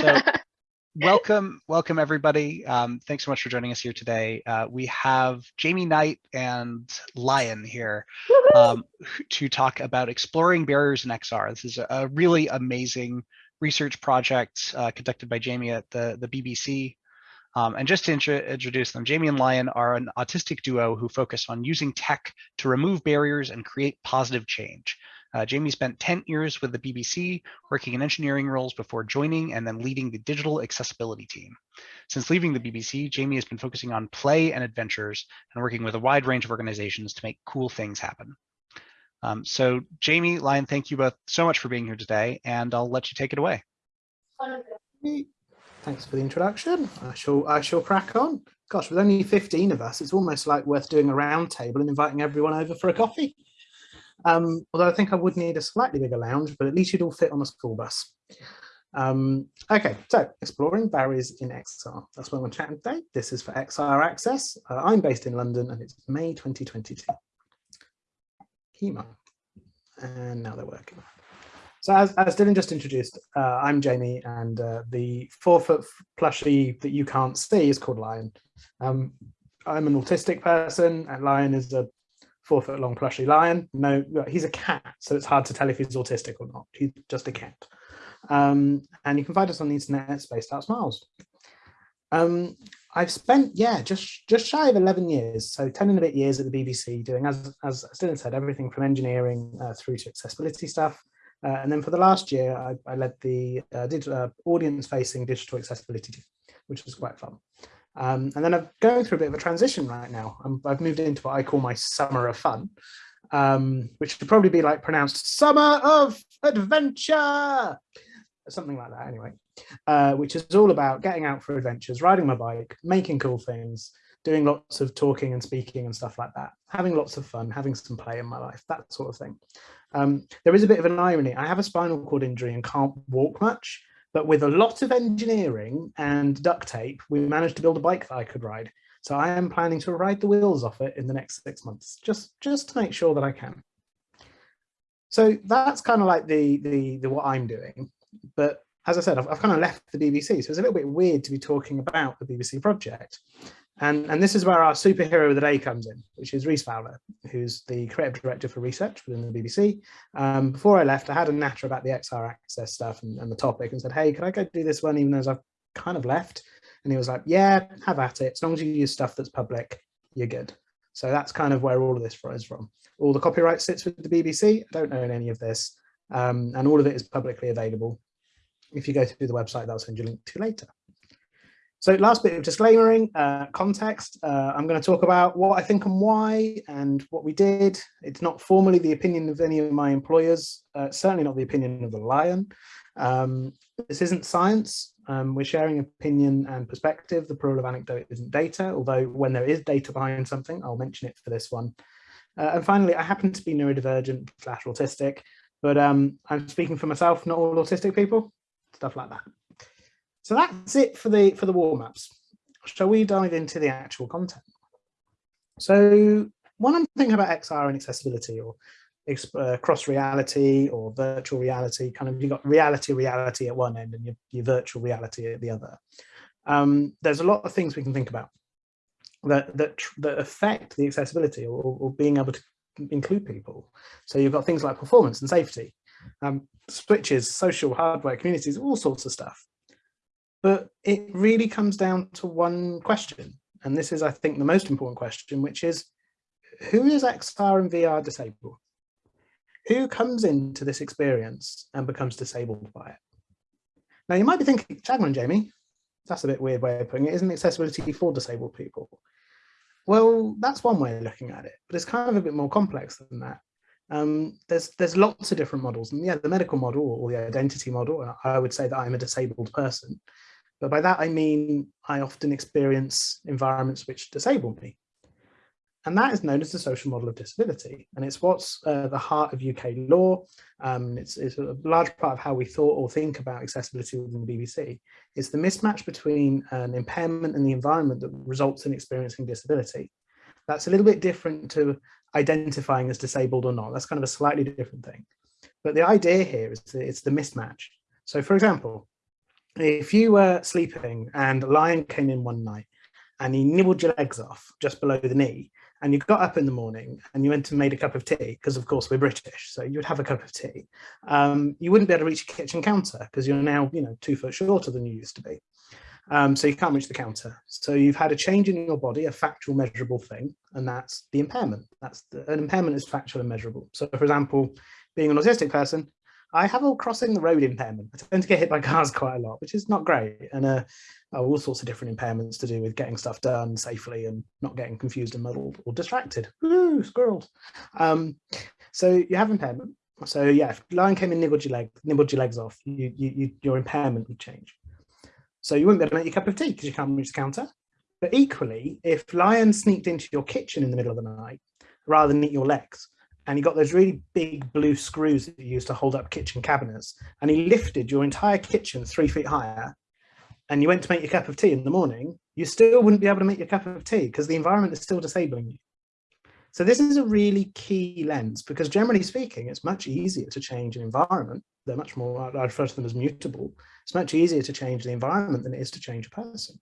So, welcome, welcome everybody. Um, thanks so much for joining us here today. Uh, we have Jamie Knight and Lion here um, to talk about exploring barriers in XR. This is a really amazing research project uh, conducted by Jamie at the, the BBC. Um, and just to introduce them, Jamie and Lion are an autistic duo who focus on using tech to remove barriers and create positive change. Uh, Jamie spent 10 years with the BBC, working in engineering roles before joining and then leading the digital accessibility team. Since leaving the BBC, Jamie has been focusing on play and adventures and working with a wide range of organizations to make cool things happen. Um, so Jamie, Lion, thank you both so much for being here today, and I'll let you take it away. Thanks for the introduction. I shall, I shall crack on. Gosh, with only 15 of us, it's almost like worth doing a round table and inviting everyone over for a coffee. Um, although I think I would need a slightly bigger lounge, but at least you'd all fit on a school bus. Um, okay, so exploring barriers in XR. That's what I'm chatting today. This is for XR Access. Uh, I'm based in London and it's May 2022. Kima. And now they're working. So as, as Dylan just introduced, uh, I'm Jamie and uh, the four foot plushie that you can't see is called Lion. Um, I'm an autistic person and Lion is a four foot long plushy lion. No, he's a cat, so it's hard to tell if he's autistic or not. He's just a cat. Um, and you can find us on the internet, Spaced Out Smiles. Um, I've spent, yeah, just just shy of 11 years, so 10 and a bit years at the BBC doing, as, as Dylan said, everything from engineering uh, through to accessibility stuff. Uh, and then for the last year, I, I led the uh, uh audience-facing digital accessibility which was quite fun. Um, and then I'm going through a bit of a transition right now. i have moved into what I call my summer of fun, um, which would probably be like pronounced summer of adventure, something like that anyway, uh, which is all about getting out for adventures, riding my bike, making cool things, doing lots of talking and speaking and stuff like that, having lots of fun, having some play in my life, that sort of thing. Um, there is a bit of an irony. I have a spinal cord injury and can't walk much, but with a lot of engineering and duct tape, we managed to build a bike that I could ride. So I am planning to ride the wheels off it in the next six months, just, just to make sure that I can. So that's kind of like the, the, the what I'm doing. But as I said, I've, I've kind of left the BBC, so it's a little bit weird to be talking about the BBC project. And, and this is where our superhero of the day comes in, which is Rhys Fowler, who's the creative director for research within the BBC. Um, before I left, I had a natter about the XR access stuff and, and the topic and said, hey, can I go do this one even though I've kind of left? And he was like, yeah, have at it. As long as you use stuff that's public, you're good. So that's kind of where all of this is from. All the copyright sits with the BBC. I don't own any of this. Um, and all of it is publicly available. If you go through the website, that I'll send you a link to later. So last bit of disclaimering, uh, context, uh, I'm going to talk about what I think and why and what we did. It's not formally the opinion of any of my employers, uh, certainly not the opinion of the Lion. Um, this isn't science, um, we're sharing opinion and perspective. The plural of anecdote isn't data, although when there is data behind something, I'll mention it for this one. Uh, and finally, I happen to be neurodivergent slash autistic, but um, I'm speaking for myself, not all autistic people, stuff like that. So that's it for the for the warm-ups. Shall we dive into the actual content? So when I'm thinking about XR and accessibility or uh, cross reality or virtual reality, kind of you've got reality reality at one end and your, your virtual reality at the other. Um, there's a lot of things we can think about that that, that affect the accessibility or, or being able to include people. So you've got things like performance and safety, um, switches, social hardware, communities, all sorts of stuff. But it really comes down to one question. And this is, I think, the most important question, which is, who is XR and VR disabled? Who comes into this experience and becomes disabled by it? Now, you might be thinking, Chagman, Jamie, that's a bit weird way of putting it. Isn't accessibility for disabled people? Well, that's one way of looking at it, but it's kind of a bit more complex than that. Um, there's there's lots of different models, and yeah, the medical model or the identity model. I would say that I'm a disabled person, but by that, I mean, I often experience environments which disable me. And that is known as the social model of disability. And it's what's uh, the heart of UK law. Um, it's, it's, a large part of how we thought or think about accessibility within the BBC. It's the mismatch between an impairment and the environment that results in experiencing disability. That's a little bit different to identifying as disabled or not. That's kind of a slightly different thing. But the idea here is that it's the mismatch. So for example, if you were sleeping and a lion came in one night and he nibbled your legs off just below the knee and you got up in the morning and you went and made a cup of tea because of course we're british so you'd have a cup of tea um, you wouldn't be able to reach a kitchen counter because you're now you know two foot shorter than you used to be. Um, so you can't reach the counter. So you've had a change in your body a factual measurable thing and that's the impairment. That's the, an impairment is factual and measurable. So for example being an autistic person I have a crossing the road impairment. I tend to get hit by cars quite a lot, which is not great. And uh, all sorts of different impairments to do with getting stuff done safely and not getting confused and muddled or distracted. Ooh, squirrels. Um, so you have impairment. So yeah, if lion came and nibbled your leg, nibbled your legs off, you, you, you, your impairment would change. So you wouldn't be able to make your cup of tea because you can't reach the counter. But equally, if lion sneaked into your kitchen in the middle of the night, rather than eat your legs, and he got those really big blue screws that you use to hold up kitchen cabinets and he lifted your entire kitchen three feet higher and you went to make your cup of tea in the morning you still wouldn't be able to make your cup of tea because the environment is still disabling you. So this is a really key lens because generally speaking it's much easier to change an environment they're much more i refer to them as mutable it's much easier to change the environment than it is to change a person.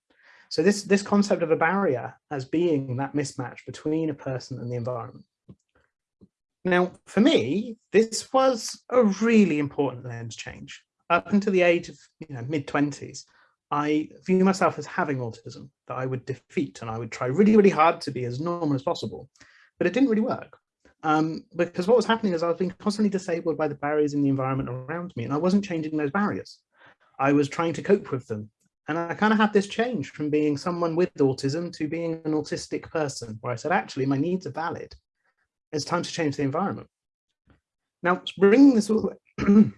So this this concept of a barrier as being that mismatch between a person and the environment now, for me, this was a really important lens change. Up until the age of you know, mid 20s, I view myself as having autism that I would defeat and I would try really, really hard to be as normal as possible. But it didn't really work um, because what was happening is I was being constantly disabled by the barriers in the environment around me and I wasn't changing those barriers. I was trying to cope with them. And I kind of had this change from being someone with autism to being an autistic person where I said, actually, my needs are valid it's time to change the environment. Now, bringing this all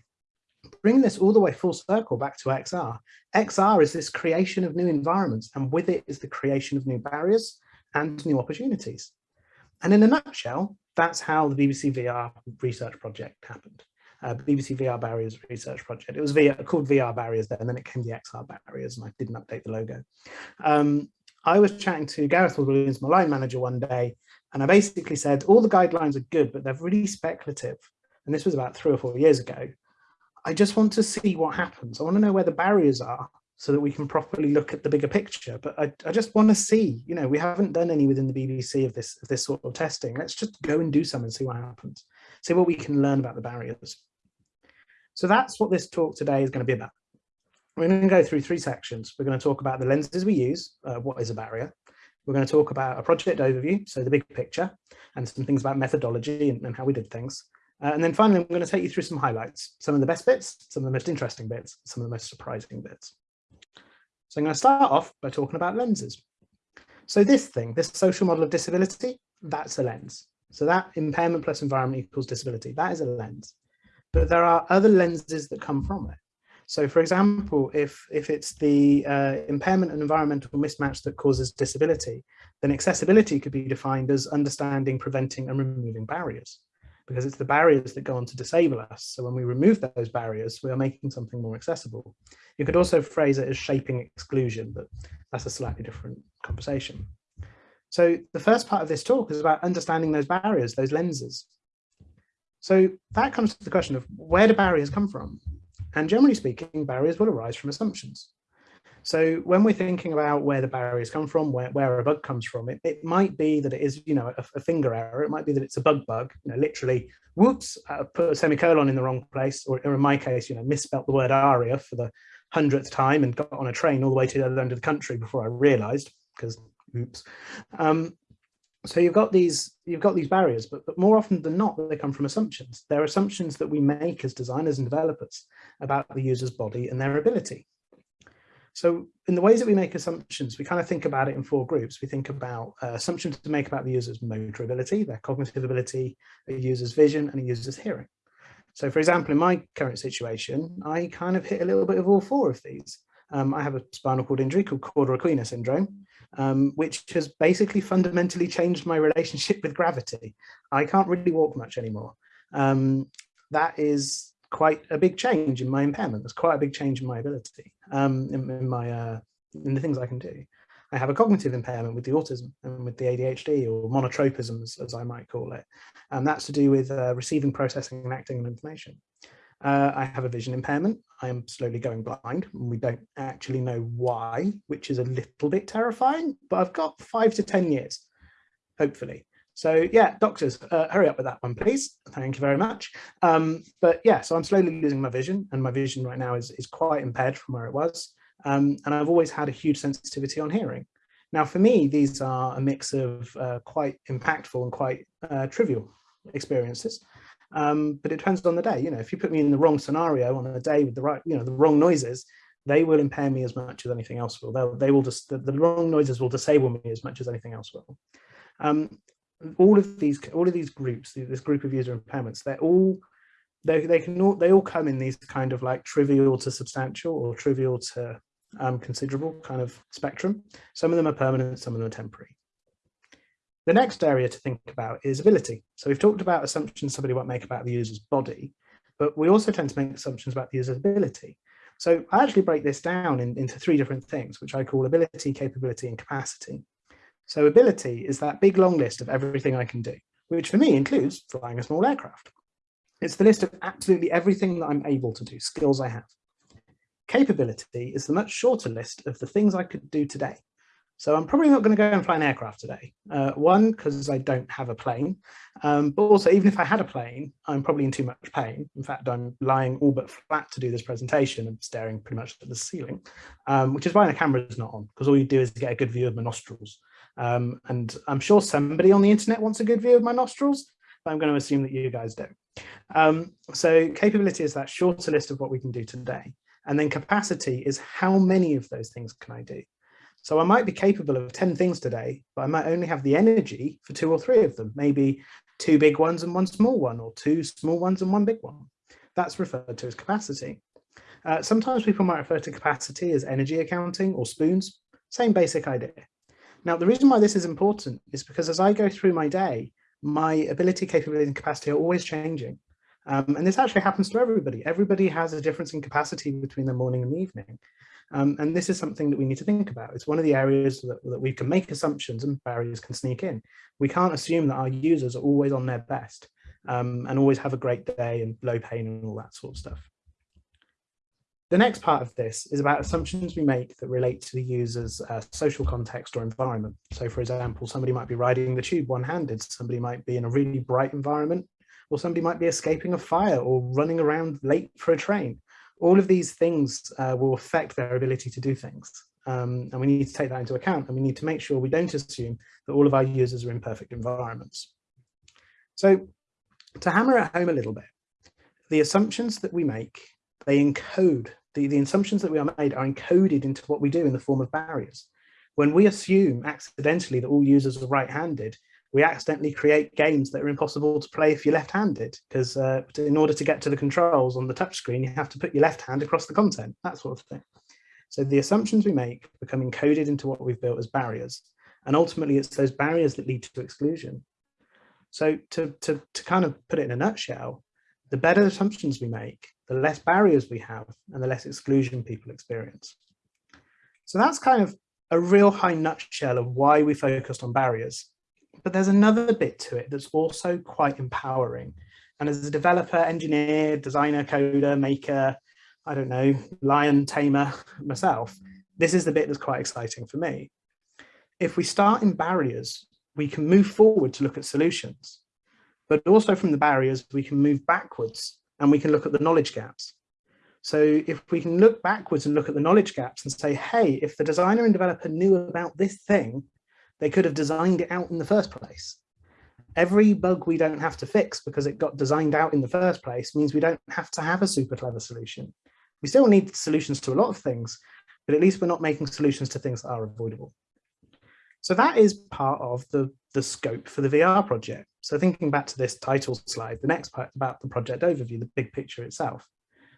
bring this all the way full circle back to XR. XR is this creation of new environments, and with it is the creation of new barriers and new opportunities. And in a nutshell, that's how the BBC VR research project happened. Uh, BBC VR Barriers Research Project. It was VR, called VR Barriers then, and then it came the XR Barriers, and I didn't update the logo. Um, I was chatting to Gareth Williams, my line manager, one day, and I basically said, all the guidelines are good, but they're really speculative. And this was about three or four years ago. I just want to see what happens. I want to know where the barriers are so that we can properly look at the bigger picture. But I, I just want to see, you know, we haven't done any within the BBC of this, of this sort of testing. Let's just go and do some and see what happens. See what we can learn about the barriers. So that's what this talk today is going to be about. We're going to go through three sections. We're going to talk about the lenses we use, uh, what is a barrier. We're going to talk about a project overview, so the big picture, and some things about methodology and, and how we did things. Uh, and then finally, I'm going to take you through some highlights, some of the best bits, some of the most interesting bits, some of the most surprising bits. So I'm going to start off by talking about lenses. So this thing, this social model of disability, that's a lens. So that impairment plus environment equals disability, that is a lens. But there are other lenses that come from it. So for example, if, if it's the uh, impairment and environmental mismatch that causes disability, then accessibility could be defined as understanding, preventing and removing barriers because it's the barriers that go on to disable us. So when we remove those barriers, we are making something more accessible. You could also phrase it as shaping exclusion, but that's a slightly different conversation. So the first part of this talk is about understanding those barriers, those lenses. So that comes to the question of where do barriers come from? And generally speaking, barriers will arise from assumptions. So when we're thinking about where the barriers come from, where, where a bug comes from, it, it might be that it is, you know, a, a finger error. It might be that it's a bug bug, you know, literally, whoops, uh, put a semicolon in the wrong place, or, or, in my case, you know, misspelt the word aria for the hundredth time and got on a train all the way to the other end of the country before I realized, because oops. Um, so you've got these you've got these barriers but, but more often than not they come from assumptions. They're assumptions that we make as designers and developers about the user's body and their ability. So in the ways that we make assumptions we kind of think about it in four groups. We think about uh, assumptions to make about the user's motor ability their cognitive ability a user's vision and a user's hearing. So for example in my current situation i kind of hit a little bit of all four of these. Um, I have a spinal cord injury called cauda equina syndrome, um, which has basically fundamentally changed my relationship with gravity. I can't really walk much anymore. Um, that is quite a big change in my impairment. There's quite a big change in my ability, um, in, in, my uh, in the things I can do. I have a cognitive impairment with the autism and with the ADHD or monotropism, as, as I might call it. And that's to do with uh, receiving, processing, and acting on information. Uh, I have a vision impairment. I am slowly going blind and we don't actually know why, which is a little bit terrifying, but I've got five to 10 years, hopefully. So yeah, doctors, uh, hurry up with that one, please. Thank you very much. Um, but yeah, so I'm slowly losing my vision and my vision right now is, is quite impaired from where it was. Um, and I've always had a huge sensitivity on hearing. Now, for me, these are a mix of uh, quite impactful and quite uh, trivial experiences. Um, but it depends on the day. You know, if you put me in the wrong scenario on a day with the right, you know, the wrong noises, they will impair me as much as anything else will. They'll, they will just, the, the wrong noises will disable me as much as anything else will. Um, all of these, all of these groups, this group of user impairments, they're all, they, they can all, they all come in these kind of like trivial to substantial or trivial to um, considerable kind of spectrum. Some of them are permanent, some of them are temporary. The next area to think about is ability. So we've talked about assumptions somebody might make about the user's body, but we also tend to make assumptions about the user's ability. So I actually break this down in, into three different things, which I call ability, capability, and capacity. So ability is that big long list of everything I can do, which for me includes flying a small aircraft. It's the list of absolutely everything that I'm able to do, skills I have. Capability is the much shorter list of the things I could do today. So I'm probably not going to go and fly an aircraft today. Uh, one, because I don't have a plane, um, but also even if I had a plane, I'm probably in too much pain. In fact, I'm lying all but flat to do this presentation and staring pretty much at the ceiling, um, which is why the camera is not on, because all you do is get a good view of my nostrils. Um, and I'm sure somebody on the internet wants a good view of my nostrils, but I'm going to assume that you guys do. Um, so capability is that shorter list of what we can do today. And then capacity is how many of those things can I do? So I might be capable of 10 things today, but I might only have the energy for two or three of them, maybe two big ones and one small one, or two small ones and one big one. That's referred to as capacity. Uh, sometimes people might refer to capacity as energy accounting or spoons, same basic idea. Now, the reason why this is important is because as I go through my day, my ability, capability, and capacity are always changing. Um, and this actually happens to everybody. Everybody has a difference in capacity between the morning and the evening. Um, and this is something that we need to think about. It's one of the areas that, that we can make assumptions and barriers can sneak in. We can't assume that our users are always on their best um, and always have a great day and low pain and all that sort of stuff. The next part of this is about assumptions we make that relate to the user's uh, social context or environment. So for example, somebody might be riding the tube one-handed, somebody might be in a really bright environment, or somebody might be escaping a fire or running around late for a train all of these things uh, will affect their ability to do things. Um, and we need to take that into account and we need to make sure we don't assume that all of our users are in perfect environments. So to hammer it home a little bit, the assumptions that we make, they encode, the, the assumptions that we are made are encoded into what we do in the form of barriers. When we assume accidentally that all users are right-handed, we accidentally create games that are impossible to play if you're left-handed because uh, in order to get to the controls on the touchscreen, you have to put your left hand across the content, that sort of thing. So the assumptions we make become encoded into what we've built as barriers. And ultimately, it's those barriers that lead to exclusion. So to, to, to kind of put it in a nutshell, the better assumptions we make, the less barriers we have and the less exclusion people experience. So that's kind of a real high nutshell of why we focused on barriers but there's another bit to it that's also quite empowering. And as a developer, engineer, designer, coder, maker, I don't know, lion tamer myself, this is the bit that's quite exciting for me. If we start in barriers, we can move forward to look at solutions, but also from the barriers, we can move backwards and we can look at the knowledge gaps. So if we can look backwards and look at the knowledge gaps and say, hey, if the designer and developer knew about this thing, they could have designed it out in the first place. Every bug we don't have to fix because it got designed out in the first place means we don't have to have a super clever solution. We still need solutions to a lot of things, but at least we're not making solutions to things that are avoidable. So that is part of the, the scope for the VR project. So thinking back to this title slide, the next part about the project overview, the big picture itself.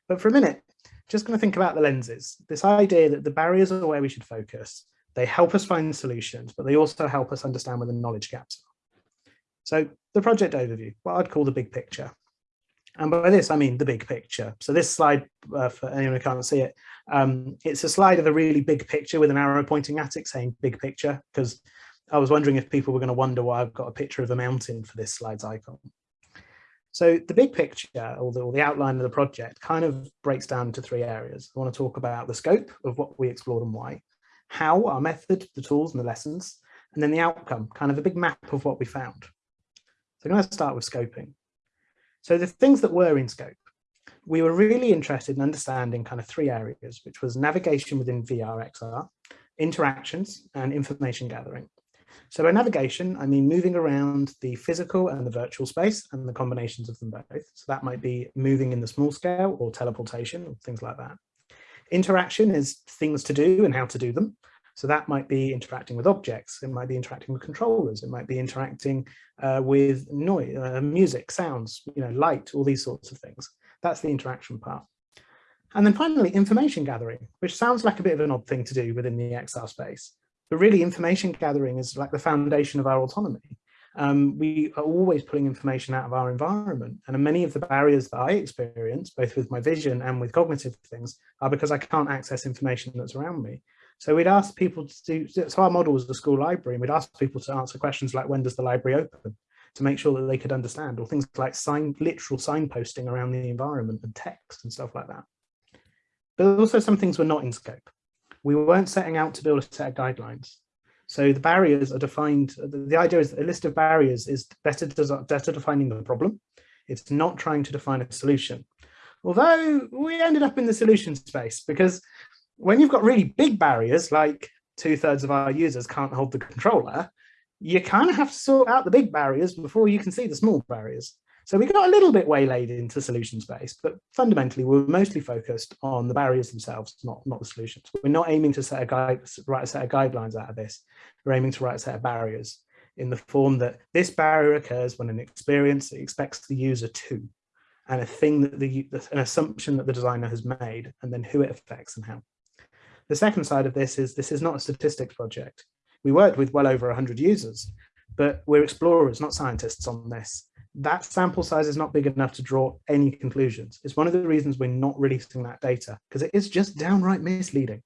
But for a minute, just going to think about the lenses, this idea that the barriers are where we should focus they help us find solutions, but they also help us understand where the knowledge gaps are. So the project overview, what I'd call the big picture. And by this, I mean the big picture. So this slide, uh, for anyone who can't see it, um, it's a slide of a really big picture with an arrow pointing at it saying big picture, because I was wondering if people were going to wonder why I've got a picture of a mountain for this slide's icon. So the big picture or the, or the, outline of the project kind of breaks down into three areas. I want to talk about the scope of what we explored and why, how, our method, the tools and the lessons, and then the outcome, kind of a big map of what we found. So I'm going to start with scoping. So the things that were in scope, we were really interested in understanding kind of three areas, which was navigation within VR XR, interactions and information gathering. So by navigation, I mean moving around the physical and the virtual space and the combinations of them both. So that might be moving in the small scale or teleportation or things like that. Interaction is things to do and how to do them. So that might be interacting with objects, it might be interacting with controllers, it might be interacting uh, with noise, uh, music, sounds, you know, light, all these sorts of things. That's the interaction part. And then finally, information gathering, which sounds like a bit of an odd thing to do within the XR space. But really information gathering is like the foundation of our autonomy. Um, we are always pulling information out of our environment. And many of the barriers that I experience, both with my vision and with cognitive things, are because I can't access information that's around me. So we'd ask people to do, so our model was the school library, and we'd ask people to answer questions like, when does the library open? To make sure that they could understand, or things like sign, literal signposting around the environment and text and stuff like that. But also some things were not in scope we weren't setting out to build a set of guidelines. So the barriers are defined, the idea is a list of barriers is better, better defining the problem. It's not trying to define a solution. Although we ended up in the solution space because when you've got really big barriers, like two thirds of our users can't hold the controller, you kind of have to sort out the big barriers before you can see the small barriers. So we got a little bit waylaid into solution space, but fundamentally we're mostly focused on the barriers themselves, not, not the solutions. We're not aiming to set a guide, write a set of guidelines out of this. We're aiming to write a set of barriers in the form that this barrier occurs when an experience expects the user to, and a thing that the an assumption that the designer has made, and then who it affects and how. The second side of this is this is not a statistics project. We worked with well over 100 users, but we're explorers, not scientists on this that sample size is not big enough to draw any conclusions. It's one of the reasons we're not releasing that data because it is just downright misleading.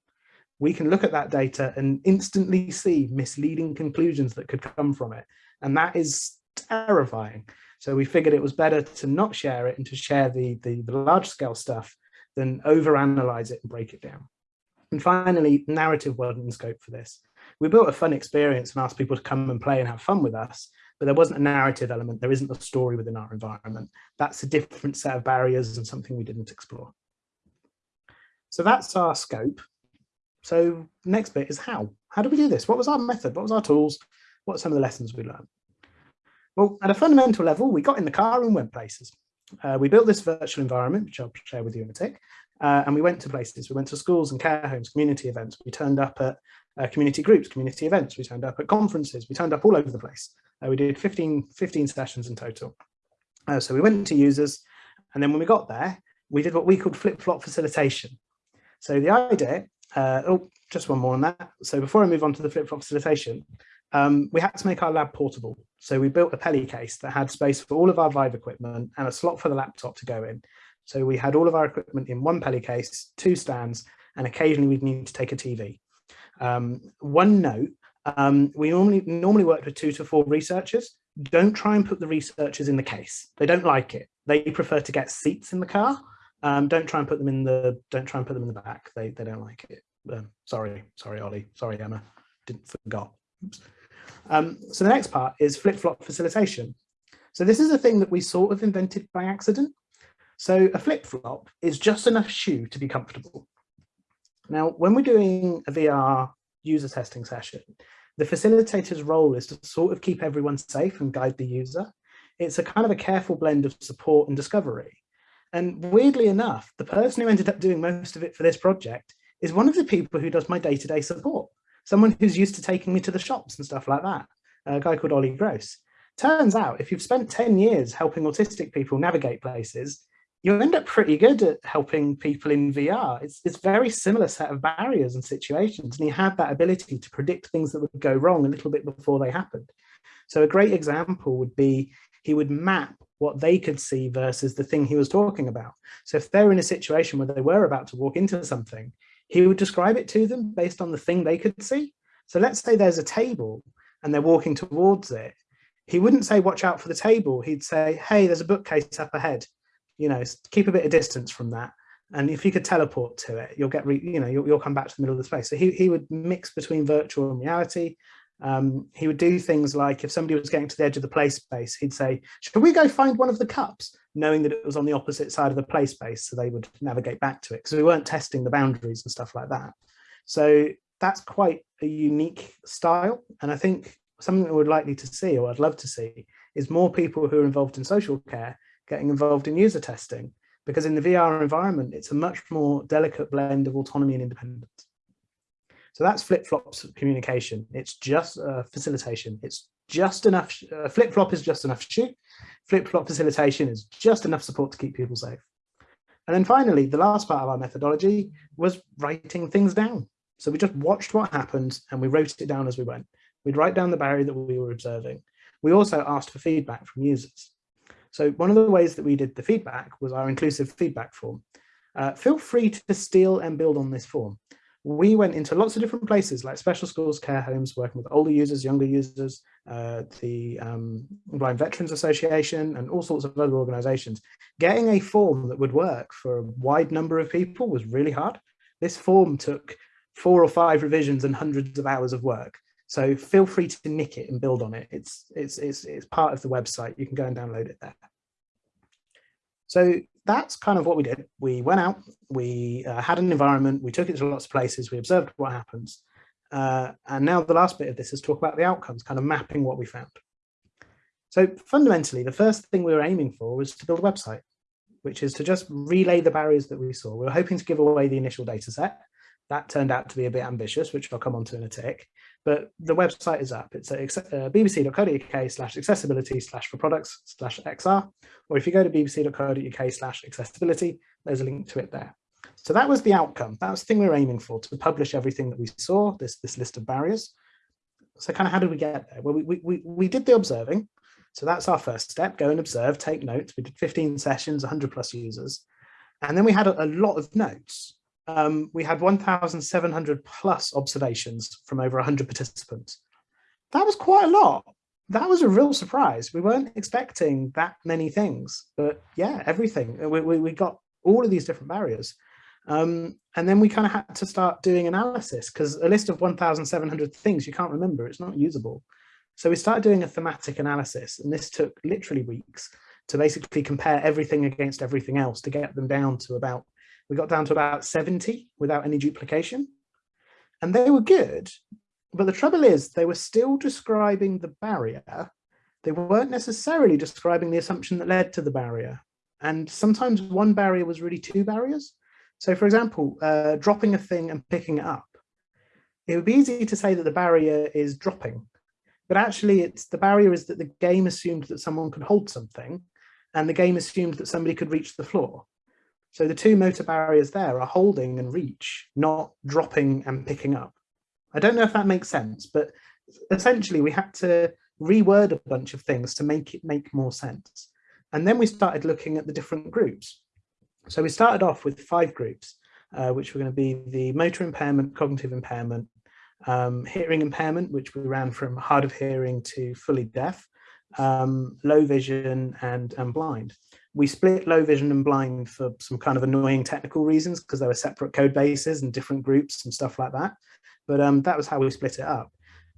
We can look at that data and instantly see misleading conclusions that could come from it. And that is terrifying. So we figured it was better to not share it and to share the, the, the large scale stuff than overanalyze it and break it down. And finally, narrative wasn't in scope for this. We built a fun experience and asked people to come and play and have fun with us, but there wasn't a narrative element. There isn't a story within our environment. That's a different set of barriers and something we didn't explore. So that's our scope. So next bit is how. How do we do this? What was our method? What was our tools? What are some of the lessons we learned? Well, at a fundamental level, we got in the car and went places. Uh, we built this virtual environment, which I'll share with you in a tick, uh, and we went to places. We went to schools and care homes, community events. We turned up at uh, community groups, community events. We turned up at conferences. We turned up all over the place. Uh, we did 15, 15 sessions in total. Uh, so we went to users, and then when we got there, we did what we called flip-flop facilitation. So the idea, uh, oh, just one more on that. So before I move on to the flip-flop facilitation, um, we had to make our lab portable. So we built a Peli case that had space for all of our Vive equipment and a slot for the laptop to go in. So we had all of our equipment in one Peli case, two stands, and occasionally we'd need to take a TV. Um, one note, um, we normally normally work with two to four researchers. Don't try and put the researchers in the case. They don't like it. They prefer to get seats in the car. Um, don't try and put them in the don't try and put them in the back. They they don't like it. Um, sorry, sorry, Ollie. Sorry, Emma. Didn't forgot. Um, so the next part is flip-flop facilitation. So this is a thing that we sort of invented by accident. So a flip-flop is just enough shoe to be comfortable. Now, when we're doing a VR user testing session, the facilitator's role is to sort of keep everyone safe and guide the user. It's a kind of a careful blend of support and discovery. And weirdly enough, the person who ended up doing most of it for this project is one of the people who does my day-to-day -day support, someone who's used to taking me to the shops and stuff like that, a guy called Ollie Gross. Turns out if you've spent 10 years helping autistic people navigate places, you end up pretty good at helping people in VR. It's, it's very similar set of barriers and situations, and he had that ability to predict things that would go wrong a little bit before they happened. So a great example would be he would map what they could see versus the thing he was talking about. So if they're in a situation where they were about to walk into something, he would describe it to them based on the thing they could see. So let's say there's a table and they're walking towards it he wouldn't say, watch out for the table. He'd say, hey, there's a bookcase up ahead. You know, keep a bit of distance from that. And if you could teleport to it, you'll get, you know, you'll, you'll come back to the middle of the space. So he, he would mix between virtual and reality. Um, he would do things like if somebody was getting to the edge of the play space, he'd say, should we go find one of the cups? Knowing that it was on the opposite side of the play space, so they would navigate back to it because we weren't testing the boundaries and stuff like that. So that's quite a unique style. And I think something that we're likely to see, or I'd love to see, is more people who are involved in social care getting involved in user testing. Because in the VR environment, it's a much more delicate blend of autonomy and independence. So that's flip-flops communication. It's just uh, facilitation. It's just enough, uh, flip-flop is just enough shoot. Flip-flop facilitation is just enough support to keep people safe. And then finally, the last part of our methodology was writing things down. So we just watched what happened and we wrote it down as we went. We'd write down the barrier that we were observing. We also asked for feedback from users. So one of the ways that we did the feedback was our inclusive feedback form. Uh, feel free to steal and build on this form. We went into lots of different places like special schools, care homes, working with older users, younger users, uh, the um, Blind Veterans Association and all sorts of other organizations. Getting a form that would work for a wide number of people was really hard. This form took four or five revisions and hundreds of hours of work. So feel free to nick it and build on it. It's, it's, it's, it's part of the website. You can go and download it there. So that's kind of what we did. We went out, we uh, had an environment, we took it to lots of places, we observed what happens. Uh, and now the last bit of this is talk about the outcomes, kind of mapping what we found. So fundamentally, the first thing we were aiming for was to build a website, which is to just relay the barriers that we saw. We were hoping to give away the initial data set that turned out to be a bit ambitious, which I'll come on to in a tick. But the website is up. It's at uh, bbc.co.uk slash accessibility slash for products slash XR. Or if you go to bbc.co.uk slash accessibility, there's a link to it there. So that was the outcome. That was the thing we were aiming for, to publish everything that we saw, this, this list of barriers. So kind of how did we get there? Well, we, we, we did the observing. So that's our first step, go and observe, take notes. We did 15 sessions, 100 plus users. And then we had a, a lot of notes um, we had 1,700 plus observations from over 100 participants. That was quite a lot. That was a real surprise. We weren't expecting that many things, but yeah, everything. We, we, we got all of these different barriers. Um, and then we kind of had to start doing analysis because a list of 1,700 things you can't remember, it's not usable. So we started doing a thematic analysis and this took literally weeks to basically compare everything against everything else to get them down to about we got down to about 70 without any duplication. And they were good, but the trouble is they were still describing the barrier. They weren't necessarily describing the assumption that led to the barrier. And sometimes one barrier was really two barriers. So for example, uh, dropping a thing and picking it up. It would be easy to say that the barrier is dropping, but actually it's the barrier is that the game assumed that someone could hold something and the game assumed that somebody could reach the floor. So the two motor barriers there are holding and reach, not dropping and picking up. I don't know if that makes sense, but essentially we had to reword a bunch of things to make it make more sense. And then we started looking at the different groups. So we started off with five groups, uh, which were going to be the motor impairment, cognitive impairment, um, hearing impairment, which we ran from hard of hearing to fully deaf, um, low vision and, and blind we split low vision and blind for some kind of annoying technical reasons because there were separate code bases and different groups and stuff like that. But um, that was how we split it up.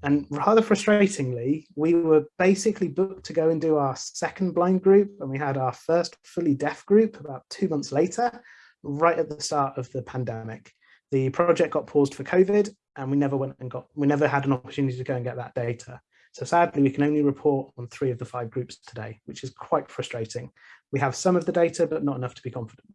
And rather frustratingly, we were basically booked to go and do our second blind group and we had our first fully deaf group about two months later, right at the start of the pandemic. The project got paused for COVID and we never went and got, we never had an opportunity to go and get that data. So sadly, we can only report on three of the five groups today, which is quite frustrating. We have some of the data, but not enough to be confident.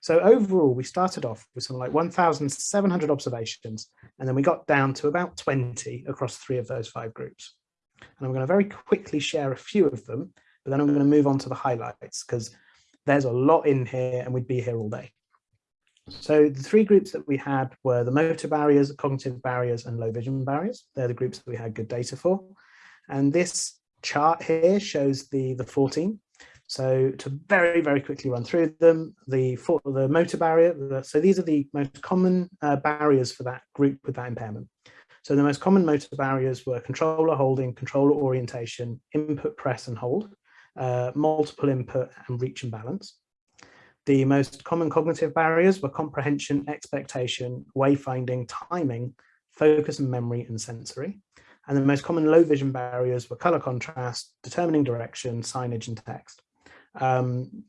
So overall, we started off with something like 1,700 observations, and then we got down to about 20 across three of those five groups. And I'm going to very quickly share a few of them, but then I'm going to move on to the highlights because there's a lot in here and we'd be here all day. So the three groups that we had were the motor barriers, cognitive barriers, and low vision barriers. They're the groups that we had good data for. And this chart here shows the, the 14. So to very, very quickly run through them, the, for, the motor barrier, the, so these are the most common uh, barriers for that group with that impairment. So the most common motor barriers were controller holding, controller orientation, input press and hold, uh, multiple input and reach and balance. The most common cognitive barriers were comprehension, expectation, wayfinding, timing, focus and memory and sensory. And the most common low vision barriers were color contrast, determining direction, signage and text. Um,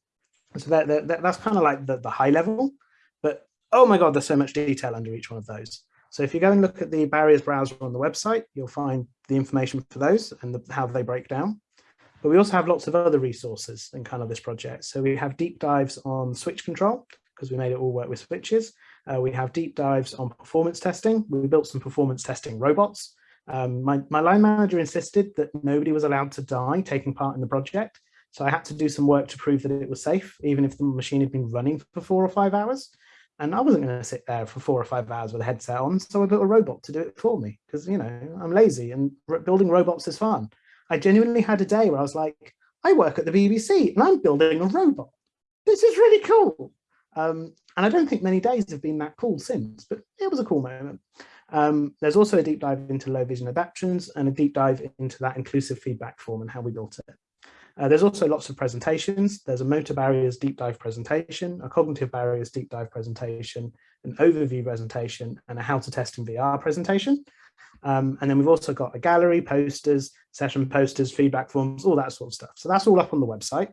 so that, that, that's kind of like the, the high level, but oh my God, there's so much detail under each one of those. So if you go and look at the barriers browser on the website, you'll find the information for those and the, how they break down. But we also have lots of other resources in kind of this project. So we have deep dives on switch control because we made it all work with switches. Uh, we have deep dives on performance testing. We built some performance testing robots. Um, my, my line manager insisted that nobody was allowed to die taking part in the project. So I had to do some work to prove that it was safe, even if the machine had been running for four or five hours. And I wasn't going to sit there for four or five hours with a headset on. So I built a robot to do it for me because, you know, I'm lazy and building robots is fun. I genuinely had a day where I was like, I work at the BBC and I'm building a robot. This is really cool. Um, and I don't think many days have been that cool since, but it was a cool moment. Um, there's also a deep dive into low vision adaptions and a deep dive into that inclusive feedback form and how we built it. Uh, there's also lots of presentations. There's a motor barriers deep dive presentation, a cognitive barriers deep dive presentation, an overview presentation, and a how to test in VR presentation. Um, and then we've also got a gallery, posters, session posters, feedback forms, all that sort of stuff. So that's all up on the website.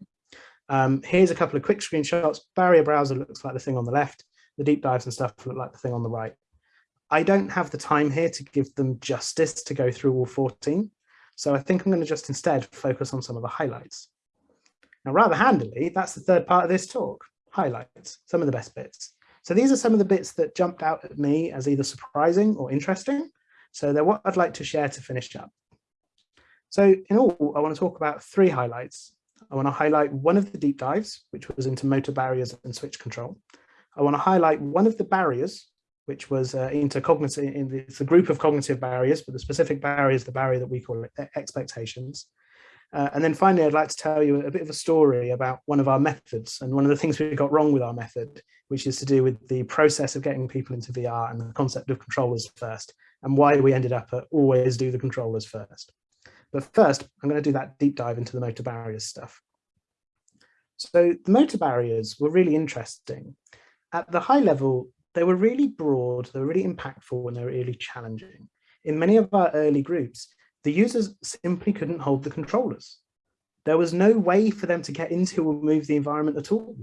Um, here's a couple of quick screenshots. Barrier browser looks like the thing on the left. The deep dives and stuff look like the thing on the right. I don't have the time here to give them justice to go through all 14. So I think I'm going to just instead focus on some of the highlights. Now, rather handily, that's the third part of this talk, highlights, some of the best bits. So these are some of the bits that jumped out at me as either surprising or interesting. So they're what I'd like to share to finish up. So in all, I want to talk about three highlights. I want to highlight one of the deep dives, which was into motor barriers and switch control. I want to highlight one of the barriers, which was uh, into cognitive, in the, it's a group of cognitive barriers, but the specific barrier is the barrier that we call expectations. Uh, and then finally, I'd like to tell you a bit of a story about one of our methods and one of the things we got wrong with our method, which is to do with the process of getting people into VR and the concept of controllers first and why we ended up at always do the controllers first. But first, I'm going to do that deep dive into the motor barriers stuff. So the motor barriers were really interesting. At the high level, they were really broad, they were really impactful, and they were really challenging. In many of our early groups, the users simply couldn't hold the controllers. There was no way for them to get into or move the environment at all.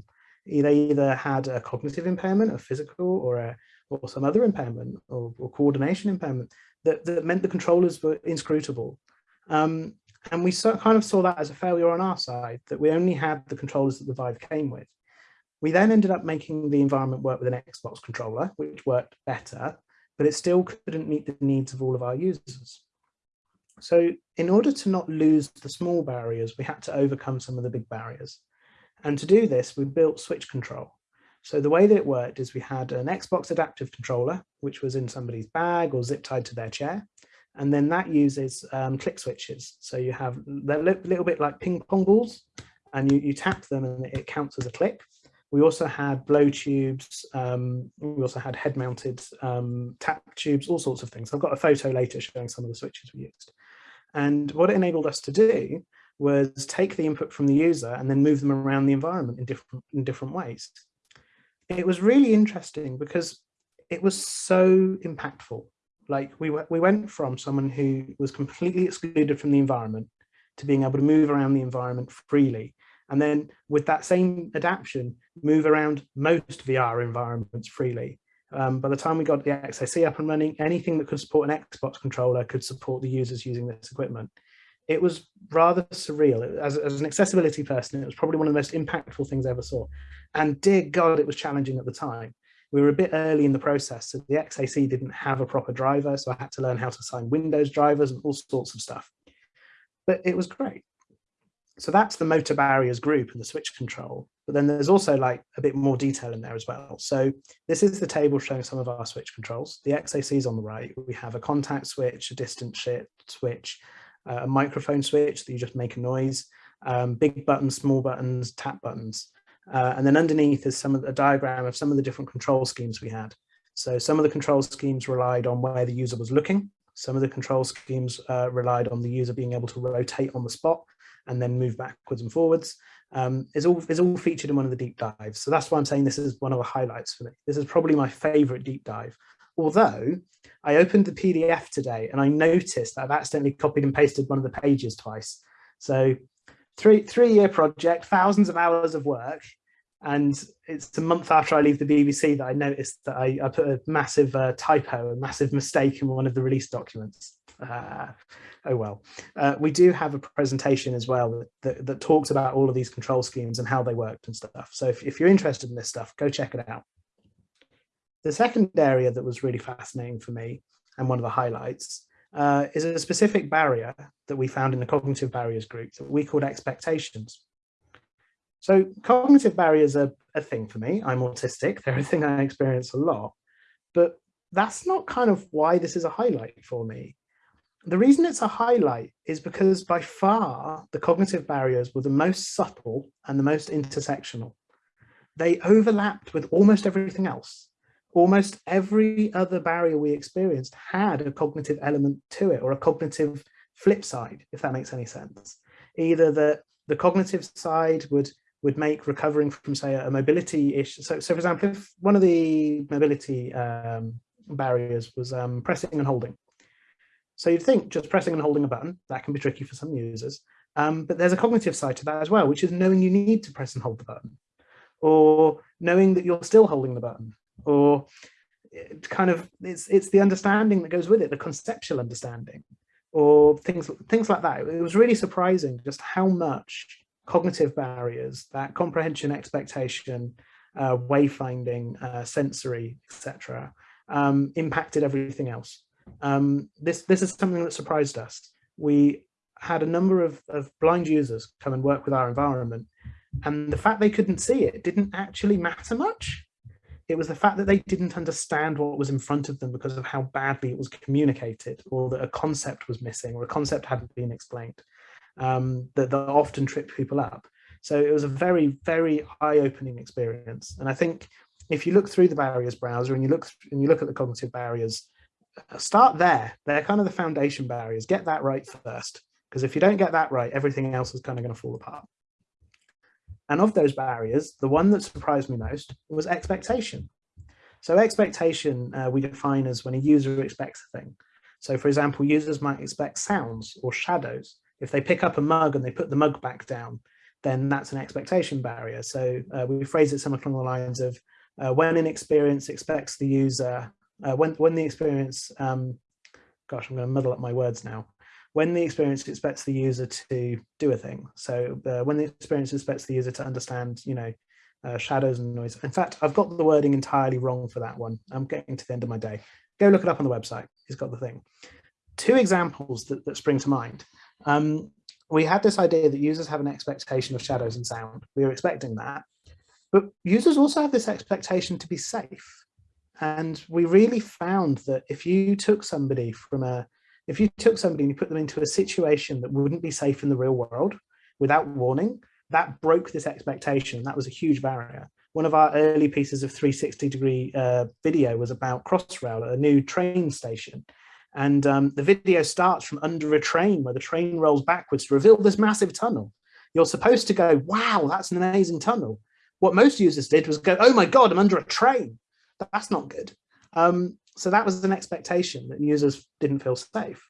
They either had a cognitive impairment, a physical, or a or some other impairment or, or coordination impairment that, that meant the controllers were inscrutable. Um, and we so, kind of saw that as a failure on our side, that we only had the controllers that the Vive came with. We then ended up making the environment work with an Xbox controller, which worked better, but it still couldn't meet the needs of all of our users. So in order to not lose the small barriers, we had to overcome some of the big barriers. And to do this, we built switch control. So the way that it worked is we had an Xbox adaptive controller, which was in somebody's bag or zip tied to their chair. And then that uses um, click switches. So you have they look a little bit like ping pong balls and you, you tap them and it counts as a click. We also had blow tubes. Um, we also had head mounted um, tap tubes, all sorts of things. I've got a photo later showing some of the switches we used. And what it enabled us to do was take the input from the user and then move them around the environment in different, in different ways. It was really interesting because it was so impactful. Like we, we went from someone who was completely excluded from the environment to being able to move around the environment freely and then with that same adaptation, move around most VR environments freely. Um, by the time we got the XAC up and running, anything that could support an Xbox controller could support the users using this equipment. It was rather surreal. As, as an accessibility person, it was probably one of the most impactful things I ever saw. And dear God, it was challenging at the time. We were a bit early in the process, so the XAC didn't have a proper driver, so I had to learn how to assign Windows drivers and all sorts of stuff. But it was great so that's the motor barriers group and the switch control. But then there's also like a bit more detail in there as well. So this is the table showing some of our switch controls. The XAC is on the right. We have a contact switch, a distance shift switch, uh, a microphone switch that you just make a noise, um, big buttons, small buttons, tap buttons. Uh, and then underneath is some of the diagram of some of the different control schemes we had. So some of the control schemes relied on where the user was looking. Some of the control schemes uh, relied on the user being able to rotate on the spot and then move backwards and forwards. Um, is all is all featured in one of the deep dives. So that's why I'm saying this is one of the highlights for me. This is probably my favorite deep dive. Although I opened the PDF today and I noticed that I've accidentally copied and pasted one of the pages twice. So three three year project, thousands of hours of work, and it's a month after I leave the BBC that I noticed that I, I put a massive uh, typo, a massive mistake in one of the release documents. Uh, oh well. Uh, we do have a presentation as well that, that, that, talks about all of these control schemes and how they worked and stuff. So if, if you're interested in this stuff, go check it out. The second area that was really fascinating for me and one of the highlights uh, is a specific barrier that we found in the cognitive barriers group that we called expectations. So cognitive barriers are a thing for me. I'm autistic. They're a thing I experience a lot, but that's not kind of why this is a highlight for me. The reason it's a highlight is because by far the cognitive barriers were the most subtle and the most intersectional. They overlapped with almost everything else. Almost every other barrier we experienced had a cognitive element to it or a cognitive flip side, if that makes any sense. Either that the cognitive side would would make recovering from say a mobility issue. So, so for example, if one of the mobility um, barriers was um, pressing and holding. So you'd think just pressing and holding a button, that can be tricky for some users. Um, but there's a cognitive side to that as well, which is knowing you need to press and hold the button or knowing that you're still holding the button or kind of it's it's the understanding that goes with it, the conceptual understanding or things things like that. It was really surprising just how much cognitive barriers, that comprehension, expectation, uh, wayfinding, uh, sensory, etc., um, impacted everything else. Um, this this is something that surprised us. We had a number of, of blind users come and work with our environment, and the fact they couldn't see it didn't actually matter much. It was the fact that they didn't understand what was in front of them because of how badly it was communicated, or that a concept was missing, or a concept hadn't been explained um, that, that often tripped people up. So it was a very, very eye-opening experience. And I think if you look through the barriers browser and you look and you look at the cognitive barriers, start there. They're kind of the foundation barriers. Get that right first, because if you don't get that right, everything else is kind of going to fall apart. And of those barriers, the one that surprised me most was expectation. So expectation uh, we define as when a user expects a thing. So for example, users might expect sounds or shadows if they pick up a mug and they put the mug back down, then that's an expectation barrier. So uh, we phrase it somewhere along the lines of uh, when an experience expects the user, uh, when, when the experience, um, gosh, I'm going to muddle up my words now. When the experience expects the user to do a thing. So uh, when the experience expects the user to understand, you know, uh, shadows and noise. In fact, I've got the wording entirely wrong for that one. I'm getting to the end of my day. Go look it up on the website. He's got the thing. Two examples that, that spring to mind. Um, we had this idea that users have an expectation of shadows and sound. We were expecting that. But users also have this expectation to be safe. And we really found that if you took somebody from a, if you took somebody and you put them into a situation that wouldn't be safe in the real world without warning, that broke this expectation. That was a huge barrier. One of our early pieces of 360 degree uh, video was about Crossrail, at a new train station. And um, the video starts from under a train where the train rolls backwards to reveal this massive tunnel. You're supposed to go, wow, that's an amazing tunnel. What most users did was go, oh my God, I'm under a train. That's not good. Um, so that was an expectation that users didn't feel safe.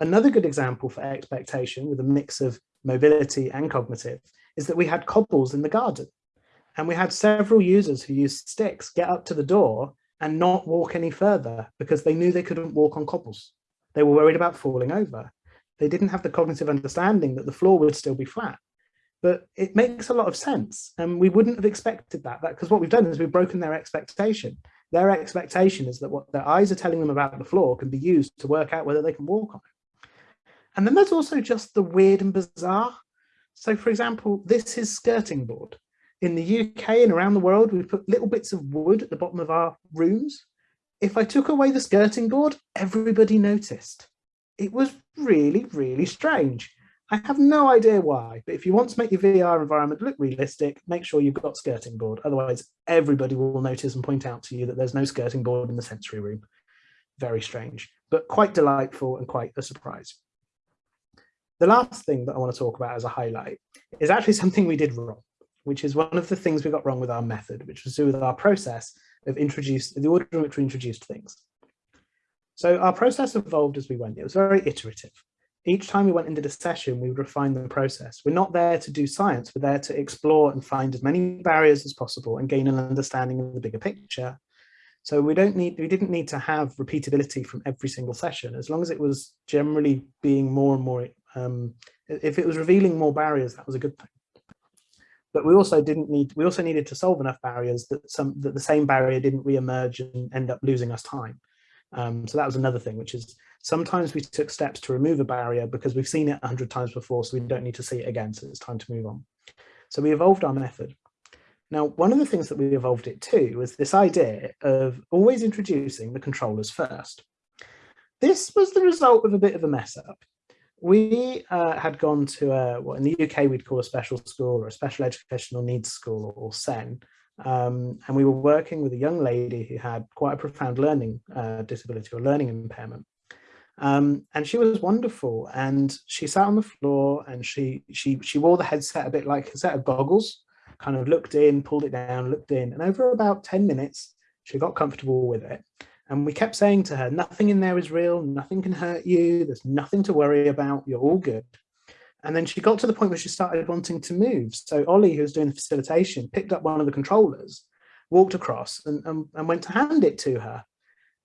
Another good example for expectation with a mix of mobility and cognitive is that we had cobbles in the garden. And we had several users who used sticks get up to the door and not walk any further because they knew they couldn't walk on cobbles. They were worried about falling over. They didn't have the cognitive understanding that the floor would still be flat. But it makes a lot of sense. And we wouldn't have expected that because what we've done is we've broken their expectation. Their expectation is that what their eyes are telling them about the floor can be used to work out whether they can walk on it. And then there's also just the weird and bizarre. So for example, this is skirting board in the UK and around the world, we put little bits of wood at the bottom of our rooms. If I took away the skirting board, everybody noticed. It was really, really strange. I have no idea why, but if you want to make your VR environment look realistic, make sure you've got skirting board. Otherwise, everybody will notice and point out to you that there's no skirting board in the sensory room. Very strange. but quite delightful and quite a surprise. The last thing that I want to talk about as a highlight is actually something we did wrong, which is one of the things we got wrong with our method, which was to do with our process of introduce the order in which we introduced things. So our process evolved as we went. It was very iterative. Each time we went into the session, we would refine the process. We're not there to do science. We're there to explore and find as many barriers as possible and gain an understanding of the bigger picture. So we don't need, we didn't need to have repeatability from every single session, as long as it was generally being more and more, um, if it was revealing more barriers, that was a good thing. But we also didn't need, we also needed to solve enough barriers that some, that the same barrier didn't re-emerge and end up losing us time. Um, so that was another thing, which is sometimes we took steps to remove a barrier because we've seen it a hundred times before, so we don't need to see it again. So it's time to move on. So we evolved our method. Now, one of the things that we evolved it to was this idea of always introducing the controllers first. This was the result of a bit of a mess up. We uh, had gone to a, what in the UK we'd call a special school or a special educational needs school or SEN, um, and we were working with a young lady who had quite a profound learning uh, disability or learning impairment. Um, and she was wonderful and she sat on the floor and she she she wore the headset a bit like a set of goggles kind of looked in pulled it down looked in and over about 10 minutes she got comfortable with it and we kept saying to her nothing in there is real nothing can hurt you there's nothing to worry about you're all good and then she got to the point where she started wanting to move. So Ollie, who was doing the facilitation, picked up one of the controllers, walked across and, and, and went to hand it to her,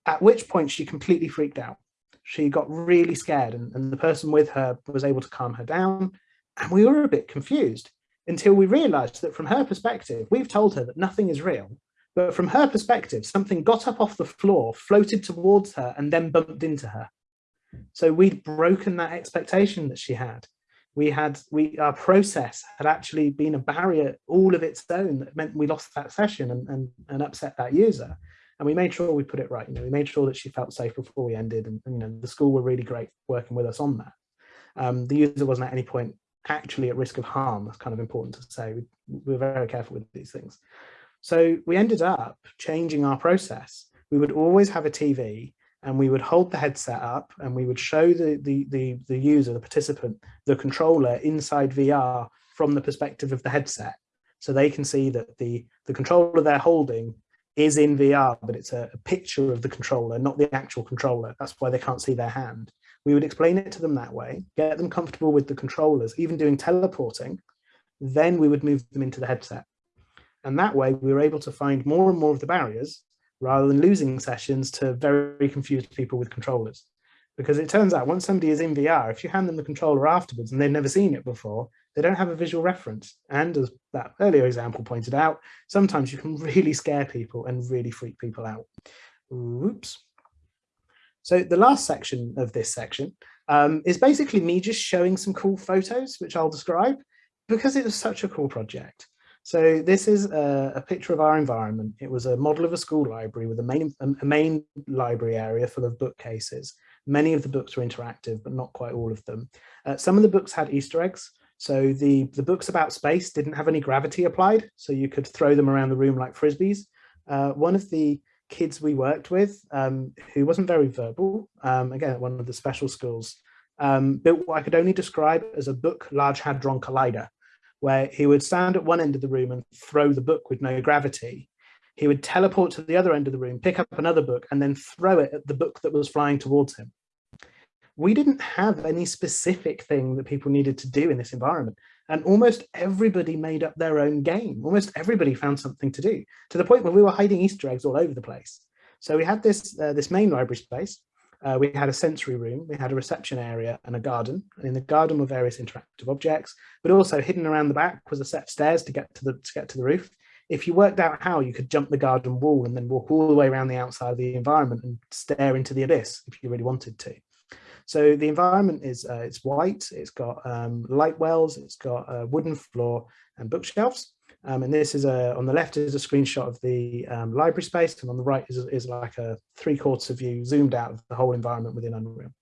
at which point she completely freaked out. She got really scared and, and the person with her was able to calm her down. And we were a bit confused until we realized that from her perspective, we've told her that nothing is real. But from her perspective, something got up off the floor, floated towards her, and then bumped into her. So we'd broken that expectation that she had we had we our process had actually been a barrier all of its own that meant we lost that session and, and, and upset that user. And we made sure we put it right you know we made sure that she felt safe before we ended and, and you know the school were really great working with us on that. Um, the user wasn't at any point actually at risk of harm that's kind of important to say. We, we were very careful with these things. So we ended up changing our process. We would always have a tv and we would hold the headset up and we would show the, the, the, the user, the participant, the controller inside VR from the perspective of the headset. So they can see that the, the controller they're holding is in VR, but it's a, a picture of the controller, not the actual controller. That's why they can't see their hand. We would explain it to them that way, get them comfortable with the controllers, even doing teleporting, then we would move them into the headset. And that way we were able to find more and more of the barriers rather than losing sessions to very confused people with controllers. Because it turns out once somebody is in VR, if you hand them the controller afterwards and they've never seen it before, they don't have a visual reference. And as that earlier example pointed out, sometimes you can really scare people and really freak people out. Oops. So the last section of this section um, is basically me just showing some cool photos, which I'll describe, because it was such a cool project. So this is a, a, picture of our environment. It was a model of a school library with a main, a main library area full of bookcases. Many of the books were interactive, but not quite all of them. Uh, some of the books had Easter eggs. So the, the books about space didn't have any gravity applied, so you could throw them around the room like frisbees. Uh, one of the kids we worked with, um, who wasn't very verbal, um, again, at one of the special schools, um, built what I could only describe as a book Large Hadron Collider where he would stand at one end of the room and throw the book with no gravity. He would teleport to the other end of the room, pick up another book, and then throw it at the book that was flying towards him. We didn't have any specific thing that people needed to do in this environment. And almost everybody made up their own game. Almost everybody found something to do to the point where we were hiding Easter eggs all over the place. So we had this, uh, this main library space uh, we had a sensory room, we had a reception area and a garden. And in the garden were various interactive objects, but also hidden around the back was a set of stairs to get to the to get to the roof. If you worked out how, you could jump the garden wall and then walk all the way around the outside of the environment and stare into the abyss if you really wanted to. So the environment is uh, it's white, it's got um, light wells, it's got a wooden floor and bookshelves. Um, and this is a, on the left is a screenshot of the um, library space, and on the right is, is like a three quarter view zoomed out of the whole environment within Unreal.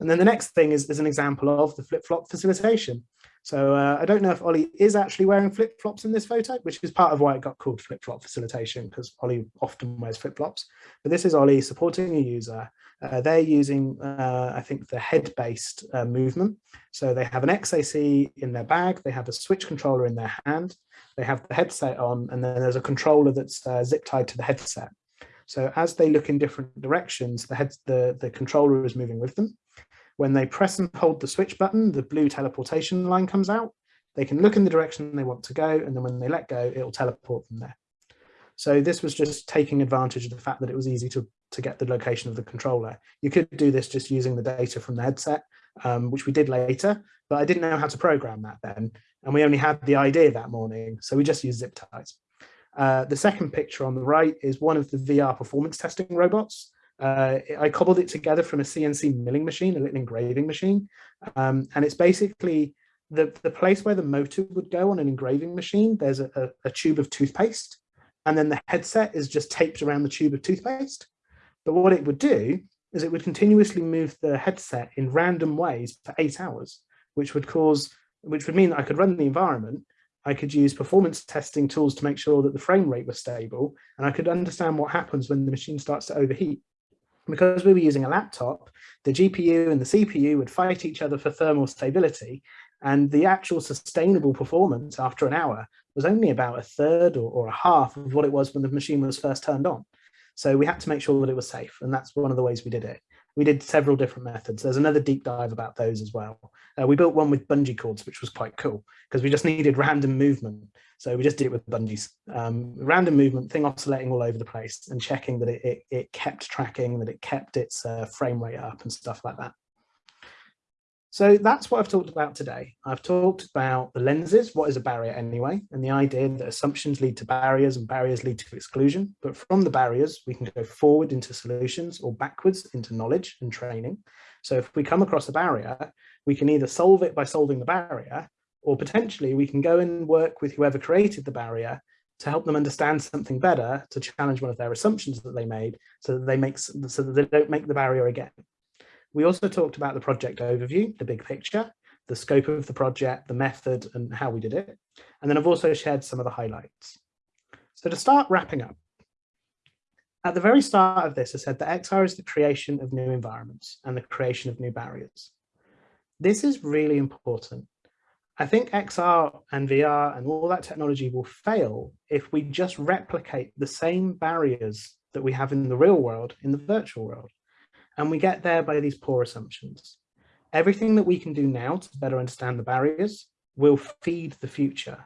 And then the next thing is, is an example of the flip-flop facilitation. So uh, I don't know if Ollie is actually wearing flip-flops in this photo, which is part of why it got called flip-flop facilitation, because Ollie often wears flip-flops. But this is Ollie supporting a user. Uh, they're using, uh, I think, the head-based uh, movement. So they have an XAC in their bag, they have a switch controller in their hand, they have the headset on, and then there's a controller that's uh, zip tied to the headset. So as they look in different directions, the, head, the, the controller is moving with them. When they press and hold the switch button, the blue teleportation line comes out. They can look in the direction they want to go, and then when they let go, it will teleport them there. So this was just taking advantage of the fact that it was easy to, to get the location of the controller. You could do this just using the data from the headset, um, which we did later, but I didn't know how to program that then. And we only had the idea that morning, so we just used zip ties. Uh, the second picture on the right is one of the VR performance testing robots. Uh, I cobbled it together from a CNC milling machine, a little engraving machine. Um, and it's basically the, the place where the motor would go on an engraving machine, there's a, a, a tube of toothpaste. And then the headset is just taped around the tube of toothpaste. But what it would do is it would continuously move the headset in random ways for eight hours, which would cause, which would mean that I could run the environment I could use performance testing tools to make sure that the frame rate was stable and I could understand what happens when the machine starts to overheat because we were using a laptop, the GPU and the CPU would fight each other for thermal stability and the actual sustainable performance after an hour was only about a third or, or, a half of what it was when the machine was first turned on. So we had to make sure that it was safe and that's one of the ways we did it. We did several different methods. There's another deep dive about those as well. Uh, we built one with bungee cords, which was quite cool because we just needed random movement. So we just did it with bungees. Um, random movement, thing oscillating all over the place and checking that it, it, it kept tracking, that it kept its uh, frame rate up and stuff like that. So that's what I've talked about today. I've talked about the lenses, what is a barrier anyway, and the idea that assumptions lead to barriers and barriers lead to exclusion. But from the barriers, we can go forward into solutions or backwards into knowledge and training. So if we come across a barrier, we can either solve it by solving the barrier, or potentially we can go and work with whoever created the barrier to help them understand something better to challenge one of their assumptions that they made so that they make so that they don't make the barrier again. We also talked about the project overview, the big picture, the scope of the project, the method and how we did it. And then I've also shared some of the highlights. So to start wrapping up, at the very start of this, I said that XR is the creation of new environments and the creation of new barriers. This is really important I think XR and VR and all that technology will fail if we just replicate the same barriers that we have in the real world in the virtual world. And we get there by these poor assumptions. Everything that we can do now to better understand the barriers will feed the future.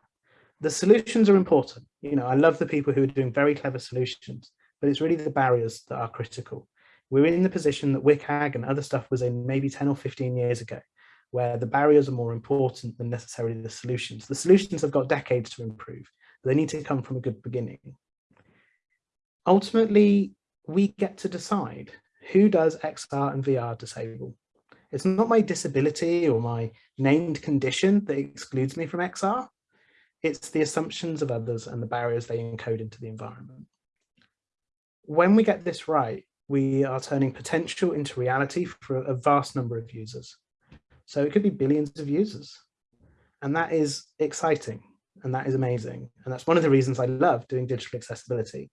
The solutions are important. You know, I love the people who are doing very clever solutions, but it's really the barriers that are critical. We're in the position that WCAG and other stuff was in maybe 10 or 15 years ago where the barriers are more important than necessarily the solutions. The solutions have got decades to improve. They need to come from a good beginning. Ultimately, we get to decide who does XR and VR disable. It's not my disability or my named condition that excludes me from XR. It's the assumptions of others and the barriers they encode into the environment. When we get this right, we are turning potential into reality for a vast number of users. So it could be billions of users. And that is exciting and that is amazing. And that's one of the reasons I love doing digital accessibility.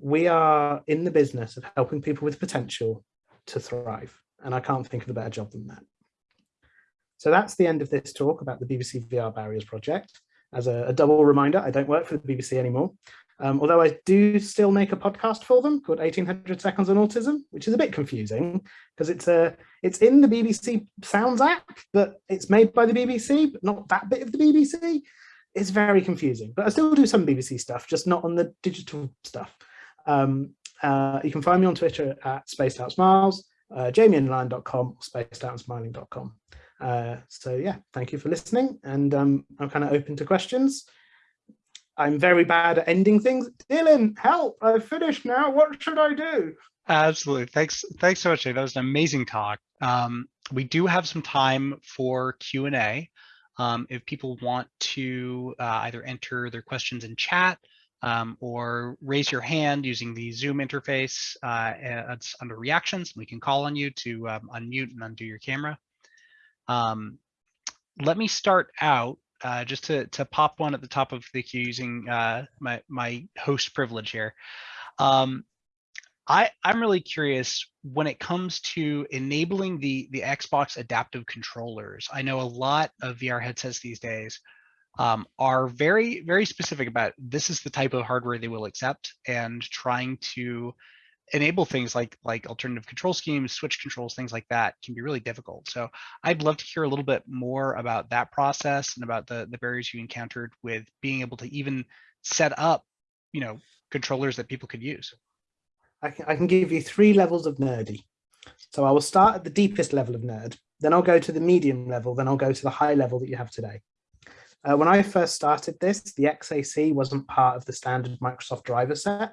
We are in the business of helping people with potential to thrive. And I can't think of a better job than that. So that's the end of this talk about the BBC VR Barriers project. As a, a double reminder, I don't work for the BBC anymore. Um, although I do still make a podcast for them called 1800 Seconds on Autism, which is a bit confusing because it's a it's in the BBC Sounds app, but it's made by the BBC, but not that bit of the BBC. It's very confusing, but I still do some BBC stuff, just not on the digital stuff. Um, uh, you can find me on Twitter at Spaced Out Smiles, uh, jamieandlion.com, spacedoutsmiling.com. Uh, so yeah, thank you for listening, and um, I'm kind of open to questions. I'm very bad at ending things. Dylan, help, I've finished now. What should I do? Absolutely. Thanks. Thanks so much, Jay. That was an amazing talk. Um, we do have some time for Q&A. Um, if people want to uh, either enter their questions in chat um, or raise your hand using the Zoom interface. Uh, it's under reactions. We can call on you to um, unmute and undo your camera. Um, let me start out uh, just to, to pop one at the top of the queue using uh, my, my host privilege here. Um, I, I'm really curious when it comes to enabling the, the Xbox adaptive controllers. I know a lot of VR headsets these days um, are very, very specific about this is the type of hardware they will accept and trying to enable things like like alternative control schemes, switch controls, things like that can be really difficult. So I'd love to hear a little bit more about that process and about the, the barriers you encountered with being able to even set up, you know, controllers that people could use. I can, I can give you three levels of nerdy. So I will start at the deepest level of nerd, then I'll go to the medium level, then I'll go to the high level that you have today. Uh, when I first started this, the XAC wasn't part of the standard Microsoft driver set.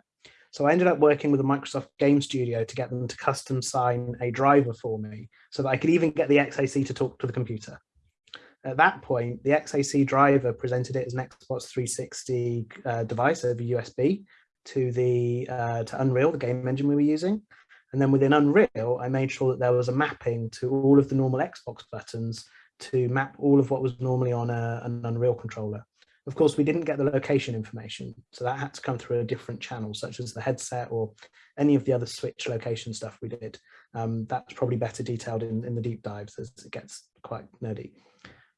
So I ended up working with a Microsoft Game Studio to get them to custom sign a driver for me so that I could even get the XAC to talk to the computer. At that point, the XAC driver presented it as an Xbox 360 uh, device over USB to the uh, to Unreal, the game engine we were using. And then within Unreal, I made sure that there was a mapping to all of the normal Xbox buttons to map all of what was normally on a, an Unreal controller. Of course, we didn't get the location information, so that had to come through a different channel, such as the headset or any of the other switch location stuff we did. Um, that's probably better detailed in, in the deep dives as it gets quite nerdy.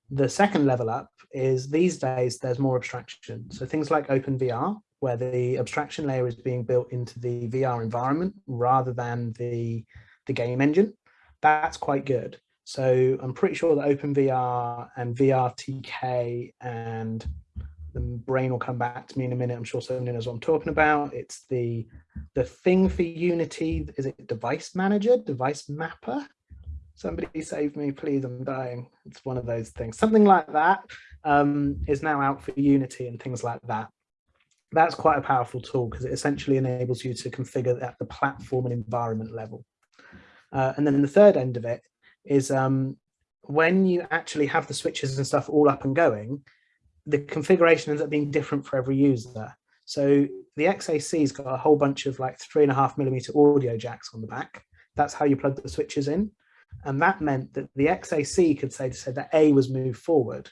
The second level up is these days there's more abstraction. So things like OpenVR, where the abstraction layer is being built into the VR environment rather than the, the game engine. That's quite good. So I'm pretty sure that OpenVR and VRTK and the brain will come back to me in a minute. I'm sure someone knows what I'm talking about. It's the the thing for Unity. Is it device manager, device mapper? Somebody save me, please. I'm dying. It's one of those things. Something like that um, is now out for Unity and things like that. That's quite a powerful tool because it essentially enables you to configure at the platform and environment level. Uh, and then the third end of it is um, when you actually have the switches and stuff all up and going, the configuration ends up being different for every user. So the XAC's got a whole bunch of like three and a half millimeter audio jacks on the back. That's how you plug the switches in. And that meant that the XAC could say to say that A was moved forward.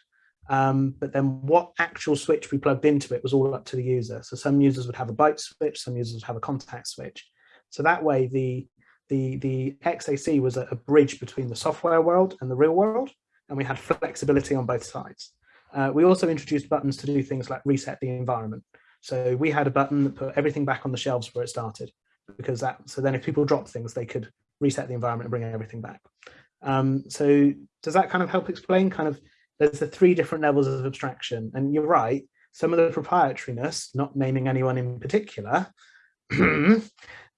Um, but then what actual switch we plugged into it was all up to the user. So some users would have a bite switch, some users would have a contact switch. So that way the the, the XAC was a, a bridge between the software world and the real world, and we had flexibility on both sides. Uh, we also introduced buttons to do things like reset the environment. So we had a button that put everything back on the shelves where it started, because that, so then if people drop things, they could reset the environment and bring everything back. Um, so does that kind of help explain kind of, there's the three different levels of abstraction and you're right, some of the proprietariness, not naming anyone in particular,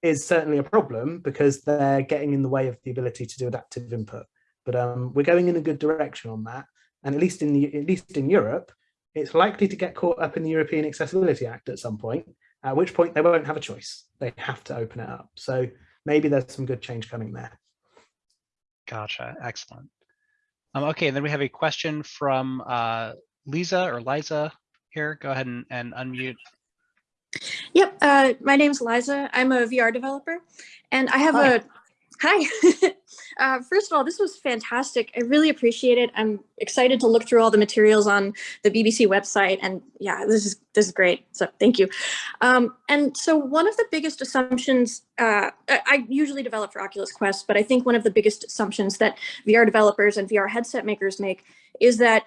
is certainly a problem because they're getting in the way of the ability to do adaptive input. But um, we're going in a good direction on that. And at least in the, at least in Europe, it's likely to get caught up in the European Accessibility Act at some point, at which point they won't have a choice. They have to open it up. So maybe there's some good change coming there. Gotcha. Excellent. Um, okay, and then we have a question from uh, Lisa or Liza here. Go ahead and, and unmute Yep, uh, my name's Liza. I'm a VR developer, and I have hi. a hi. uh, first of all, this was fantastic. I really appreciate it. I'm excited to look through all the materials on the BBC website, and yeah, this is this is great. So thank you. Um, and so one of the biggest assumptions uh, I usually develop for Oculus Quest, but I think one of the biggest assumptions that VR developers and VR headset makers make is that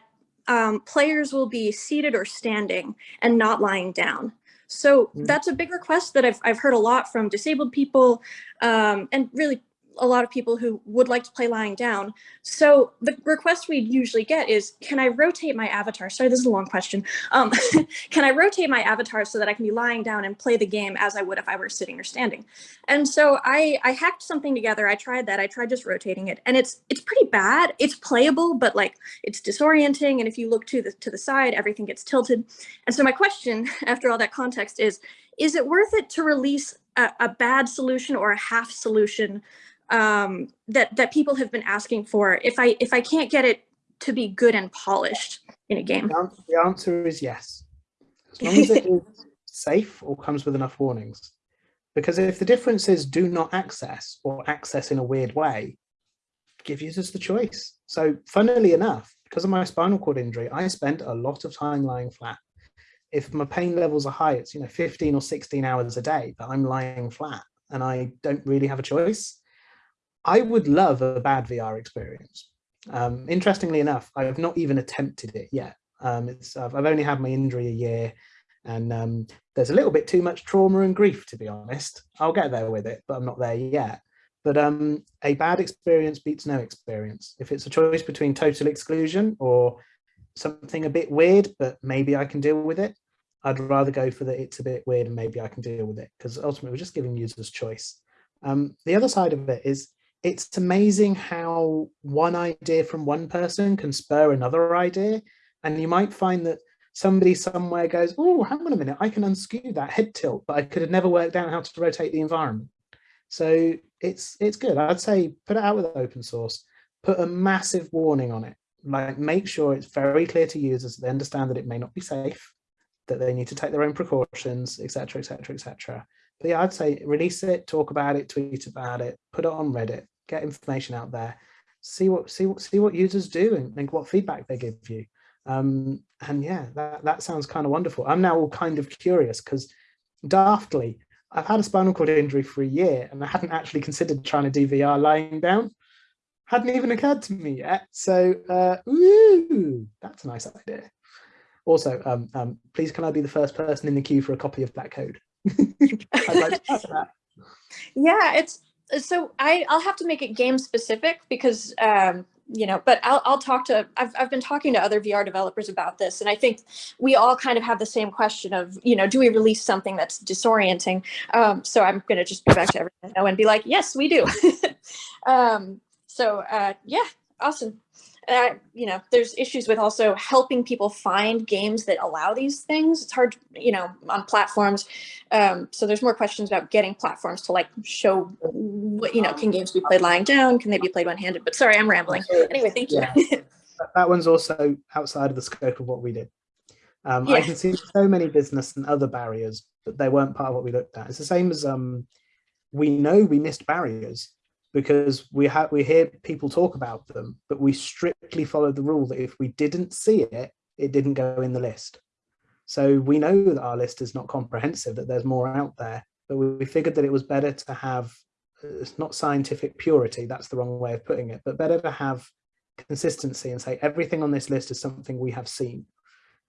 um, players will be seated or standing and not lying down. So mm. that's a big request that I've, I've heard a lot from disabled people um, and really a lot of people who would like to play lying down. So the request we usually get is, can I rotate my avatar? Sorry, this is a long question. Um, can I rotate my avatar so that I can be lying down and play the game as I would if I were sitting or standing? And so I, I hacked something together. I tried that. I tried just rotating it and it's it's pretty bad. It's playable, but like it's disorienting. And if you look to the, to the side, everything gets tilted. And so my question after all that context is, is it worth it to release a, a bad solution or a half solution um, that that people have been asking for if I if I can't get it to be good and polished in a game? The answer is yes. As long as it is safe or comes with enough warnings. Because if the difference is do not access or access in a weird way, give users the choice. So funnily enough, because of my spinal cord injury, I spent a lot of time lying flat. If my pain levels are high, it's you know 15 or 16 hours a day that I'm lying flat and I don't really have a choice. I would love a bad VR experience. Um, interestingly enough, I've not even attempted it yet. Um, it's I've, only had my injury a year and um, there's a little bit too much trauma and grief, to be honest. I'll get there with it, but I'm not there yet. But um, a bad experience beats no experience. If it's a choice between total exclusion or something a bit weird, but maybe I can deal with it, I'd rather go for the it's a bit weird and maybe I can deal with it because ultimately we're just giving users choice. Um, the other side of it is it's amazing how one idea from one person can spur another idea. And you might find that somebody somewhere goes, oh, hang on a minute, I can unskew that head tilt, but I could have never worked out how to rotate the environment. So it's it's good. I'd say put it out with open source, put a massive warning on it. Like make sure it's very clear to users that they understand that it may not be safe, that they need to take their own precautions, etc., etc., etc. But yeah, I'd say release it, talk about it, tweet about it, put it on Reddit, get information out there, see what see what see what users do and, and what feedback they give you. Um, and yeah, that, that sounds kind of wonderful. I'm now all kind of curious because daftly, I've had a spinal cord injury for a year and I hadn't actually considered trying to do VR lying down. Hadn't even occurred to me yet. So, uh, ooh, that's a nice idea. Also, um, um, please can I be the first person in the queue for a copy of that code? like. Yeah, it's so I, I'll have to make it game specific because um, you know, but I'll, I'll talk to, I've, I've been talking to other VR developers about this. And I think we all kind of have the same question of, you know, do we release something that's disorienting? Um, so I'm going to just go back to everyone and be like, yes, we do. um, so uh, yeah, awesome uh, you know, there's issues with also helping people find games that allow these things. It's hard, you know, on platforms. Um, so there's more questions about getting platforms to like show what, you know, can games be played lying down? Can they be played one-handed? But sorry, I'm rambling. Anyway, thank you. Yeah. that one's also outside of the scope of what we did. Um, yeah. I can see so many business and other barriers, but they weren't part of what we looked at. It's the same as um, we know we missed barriers because we have we hear people talk about them, but we strictly follow the rule that if we didn't see it, it didn't go in the list. So we know that our list is not comprehensive, that there's more out there, but we figured that it was better to have, uh, it's not scientific purity, that's the wrong way of putting it, but better to have consistency and say everything on this list is something we have seen.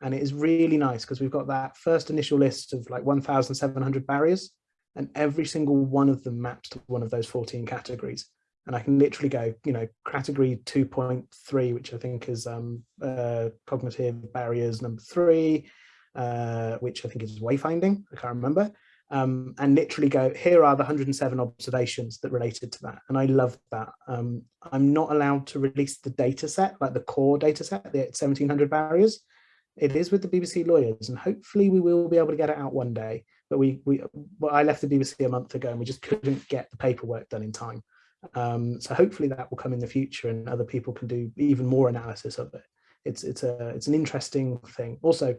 And it is really nice because we've got that first initial list of like 1,700 barriers and every single one of them maps to one of those 14 categories. And I can literally go, you know, category 2.3, which I think is um, uh, cognitive barriers number three, uh, which I think is wayfinding, I can't remember, um, and literally go, here are the 107 observations that related to that. And I love that. Um, I'm not allowed to release the data set, like the core data set, the 1700 barriers. It is with the BBC lawyers, and hopefully we will be able to get it out one day but we, we well, I left the BBC a month ago and we just couldn't get the paperwork done in time. Um, so hopefully that will come in the future and other people can do even more analysis of it. It's, it's, a, it's an interesting thing. Also,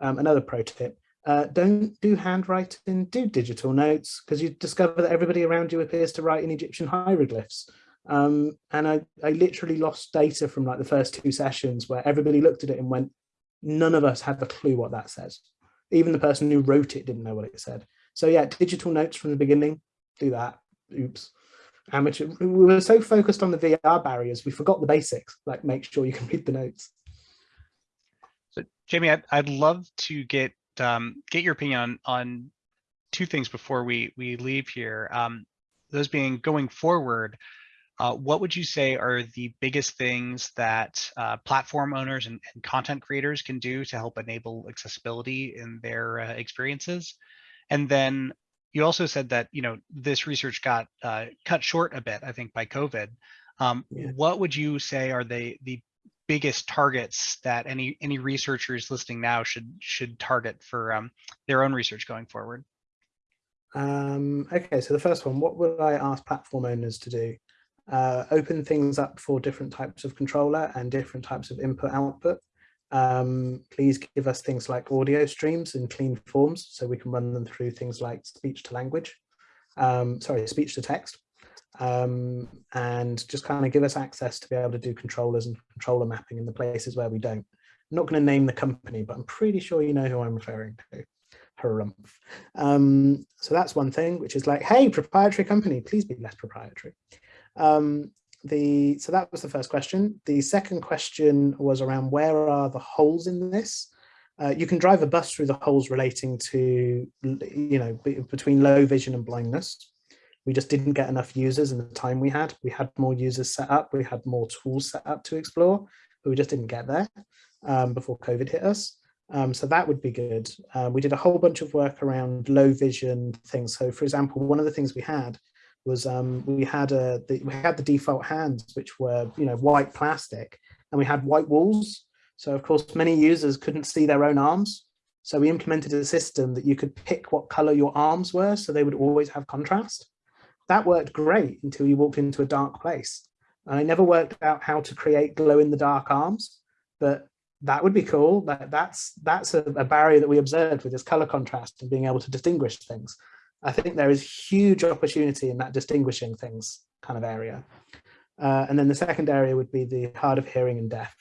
um, another pro tip, uh, don't do handwriting, do digital notes, because you discover that everybody around you appears to write in Egyptian hieroglyphs. Um, and I, I literally lost data from like the first two sessions where everybody looked at it and went, none of us have a clue what that says. Even the person who wrote it didn't know what it said. So yeah, digital notes from the beginning, do that. Oops. Amateur. We were so focused on the VR barriers, we forgot the basics, like make sure you can read the notes. So Jamie, I'd, I'd love to get um, get your opinion on, on two things before we, we leave here. Um, those being going forward, uh, what would you say are the biggest things that uh, platform owners and, and, content creators can do to help enable accessibility in their uh, experiences? And then you also said that you know this research got uh, cut short a bit, I think, by COVID. Um, yeah. What would you say are the the biggest targets that any any researchers listening now should should target for um, their own research going forward? Um, okay, so the first one, what would I ask platform owners to do? Uh, open things up for different types of controller and different types of input output. Um, please give us things like audio streams in clean forms so we can run them through things like speech to language, um, sorry, speech to text. Um, and just kind of give us access to be able to do controllers and controller mapping in the places where we don't. I'm not going to name the company, but I'm pretty sure you know who I'm referring to. Harumph. Um, so that's one thing, which is like, hey, proprietary company, please be less proprietary. Um, the so that was the first question. The second question was around where are the holes in this? Uh, you can drive a bus through the holes relating to, you know, between low vision and blindness. We just didn't get enough users in the time we had. We had more users set up, we had more tools set up to explore, but we just didn't get there um, before COVID hit us. Um, so that would be good. Uh, we did a whole bunch of work around low vision things. So for example, one of the things we had was um, we had a the, we had the default hands which were you know white plastic and we had white walls. So of course many users couldn't see their own arms. So we implemented a system that you could pick what color your arms were so they would always have contrast. That worked great until you walked into a dark place. And I never worked out how to create glow in the dark arms but that would be cool. That that's that's a, a barrier that we observed with this color contrast and being able to distinguish things I think there is huge opportunity in that distinguishing things kind of area. Uh, and then the second area would be the hard of hearing and deaf.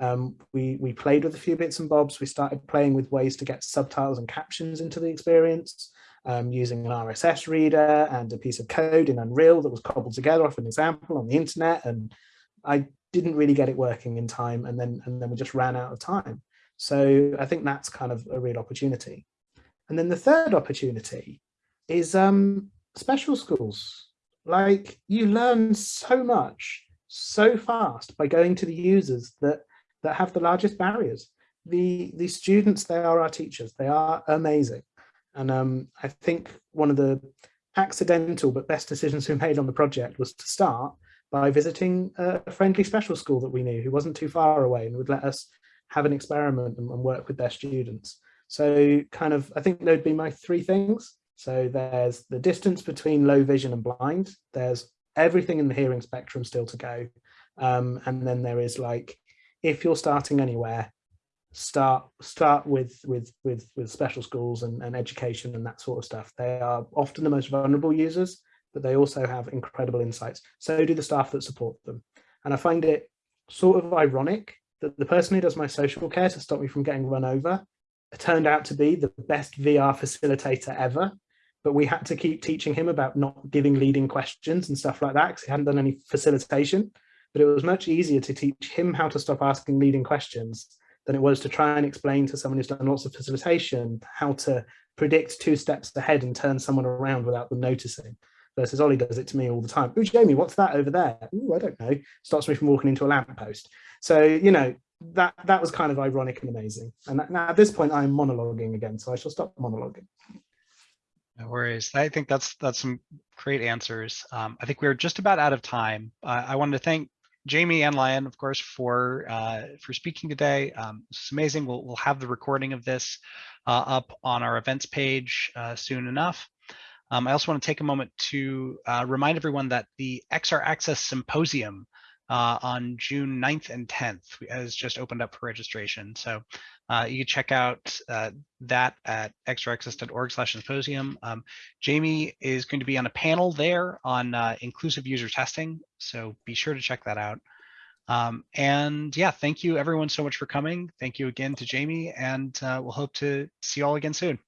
Um, we, we played with a few bits and bobs. We started playing with ways to get subtitles and captions into the experience um, using an RSS reader and a piece of code in Unreal that was cobbled together off an example on the internet. And I didn't really get it working in time. And then, and then we just ran out of time. So I think that's kind of a real opportunity. And then the third opportunity is um, special schools. Like you learn so much so fast by going to the users that that have the largest barriers. The the students, they are our teachers. They are amazing. And um, I think one of the accidental but best decisions we made on the project was to start by visiting a friendly special school that we knew who wasn't too far away and would let us have an experiment and, and work with their students. So kind of, I think they'd be my three things. So there's the distance between low vision and blind. There's everything in the hearing spectrum still to go. Um, and then there is like, if you're starting anywhere, start start with with with with special schools and, and education and that sort of stuff. They are often the most vulnerable users, but they also have incredible insights. So do the staff that support them. And I find it sort of ironic that the person who does my social care to stop me from getting run over turned out to be the best VR facilitator ever but we had to keep teaching him about not giving leading questions and stuff like that because he hadn't done any facilitation. But it was much easier to teach him how to stop asking leading questions than it was to try and explain to someone who's done lots of facilitation how to predict two steps ahead and turn someone around without them noticing. Versus Ollie does it to me all the time. Oh, Jamie, what's that over there? Ooh, I don't know. Stops me from walking into a lamppost. So, you know, that that was kind of ironic and amazing. And now at this point, I'm monologuing again, so I shall stop monologuing. No worries. I think that's that's some great answers. Um, I think we're just about out of time. Uh, I wanted to thank Jamie and Lion, of course, for uh, for speaking today. Um, is amazing. We'll we'll have the recording of this uh, up on our events page uh, soon enough. Um, I also want to take a moment to uh, remind everyone that the XR Access Symposium uh, on June 9th and 10th has just opened up for registration. So uh, you can check out uh, that at xraccess.org slash symposium. Um, Jamie is going to be on a panel there on uh, inclusive user testing. So be sure to check that out. Um, and yeah, thank you everyone so much for coming. Thank you again to Jamie and uh, we'll hope to see you all again soon.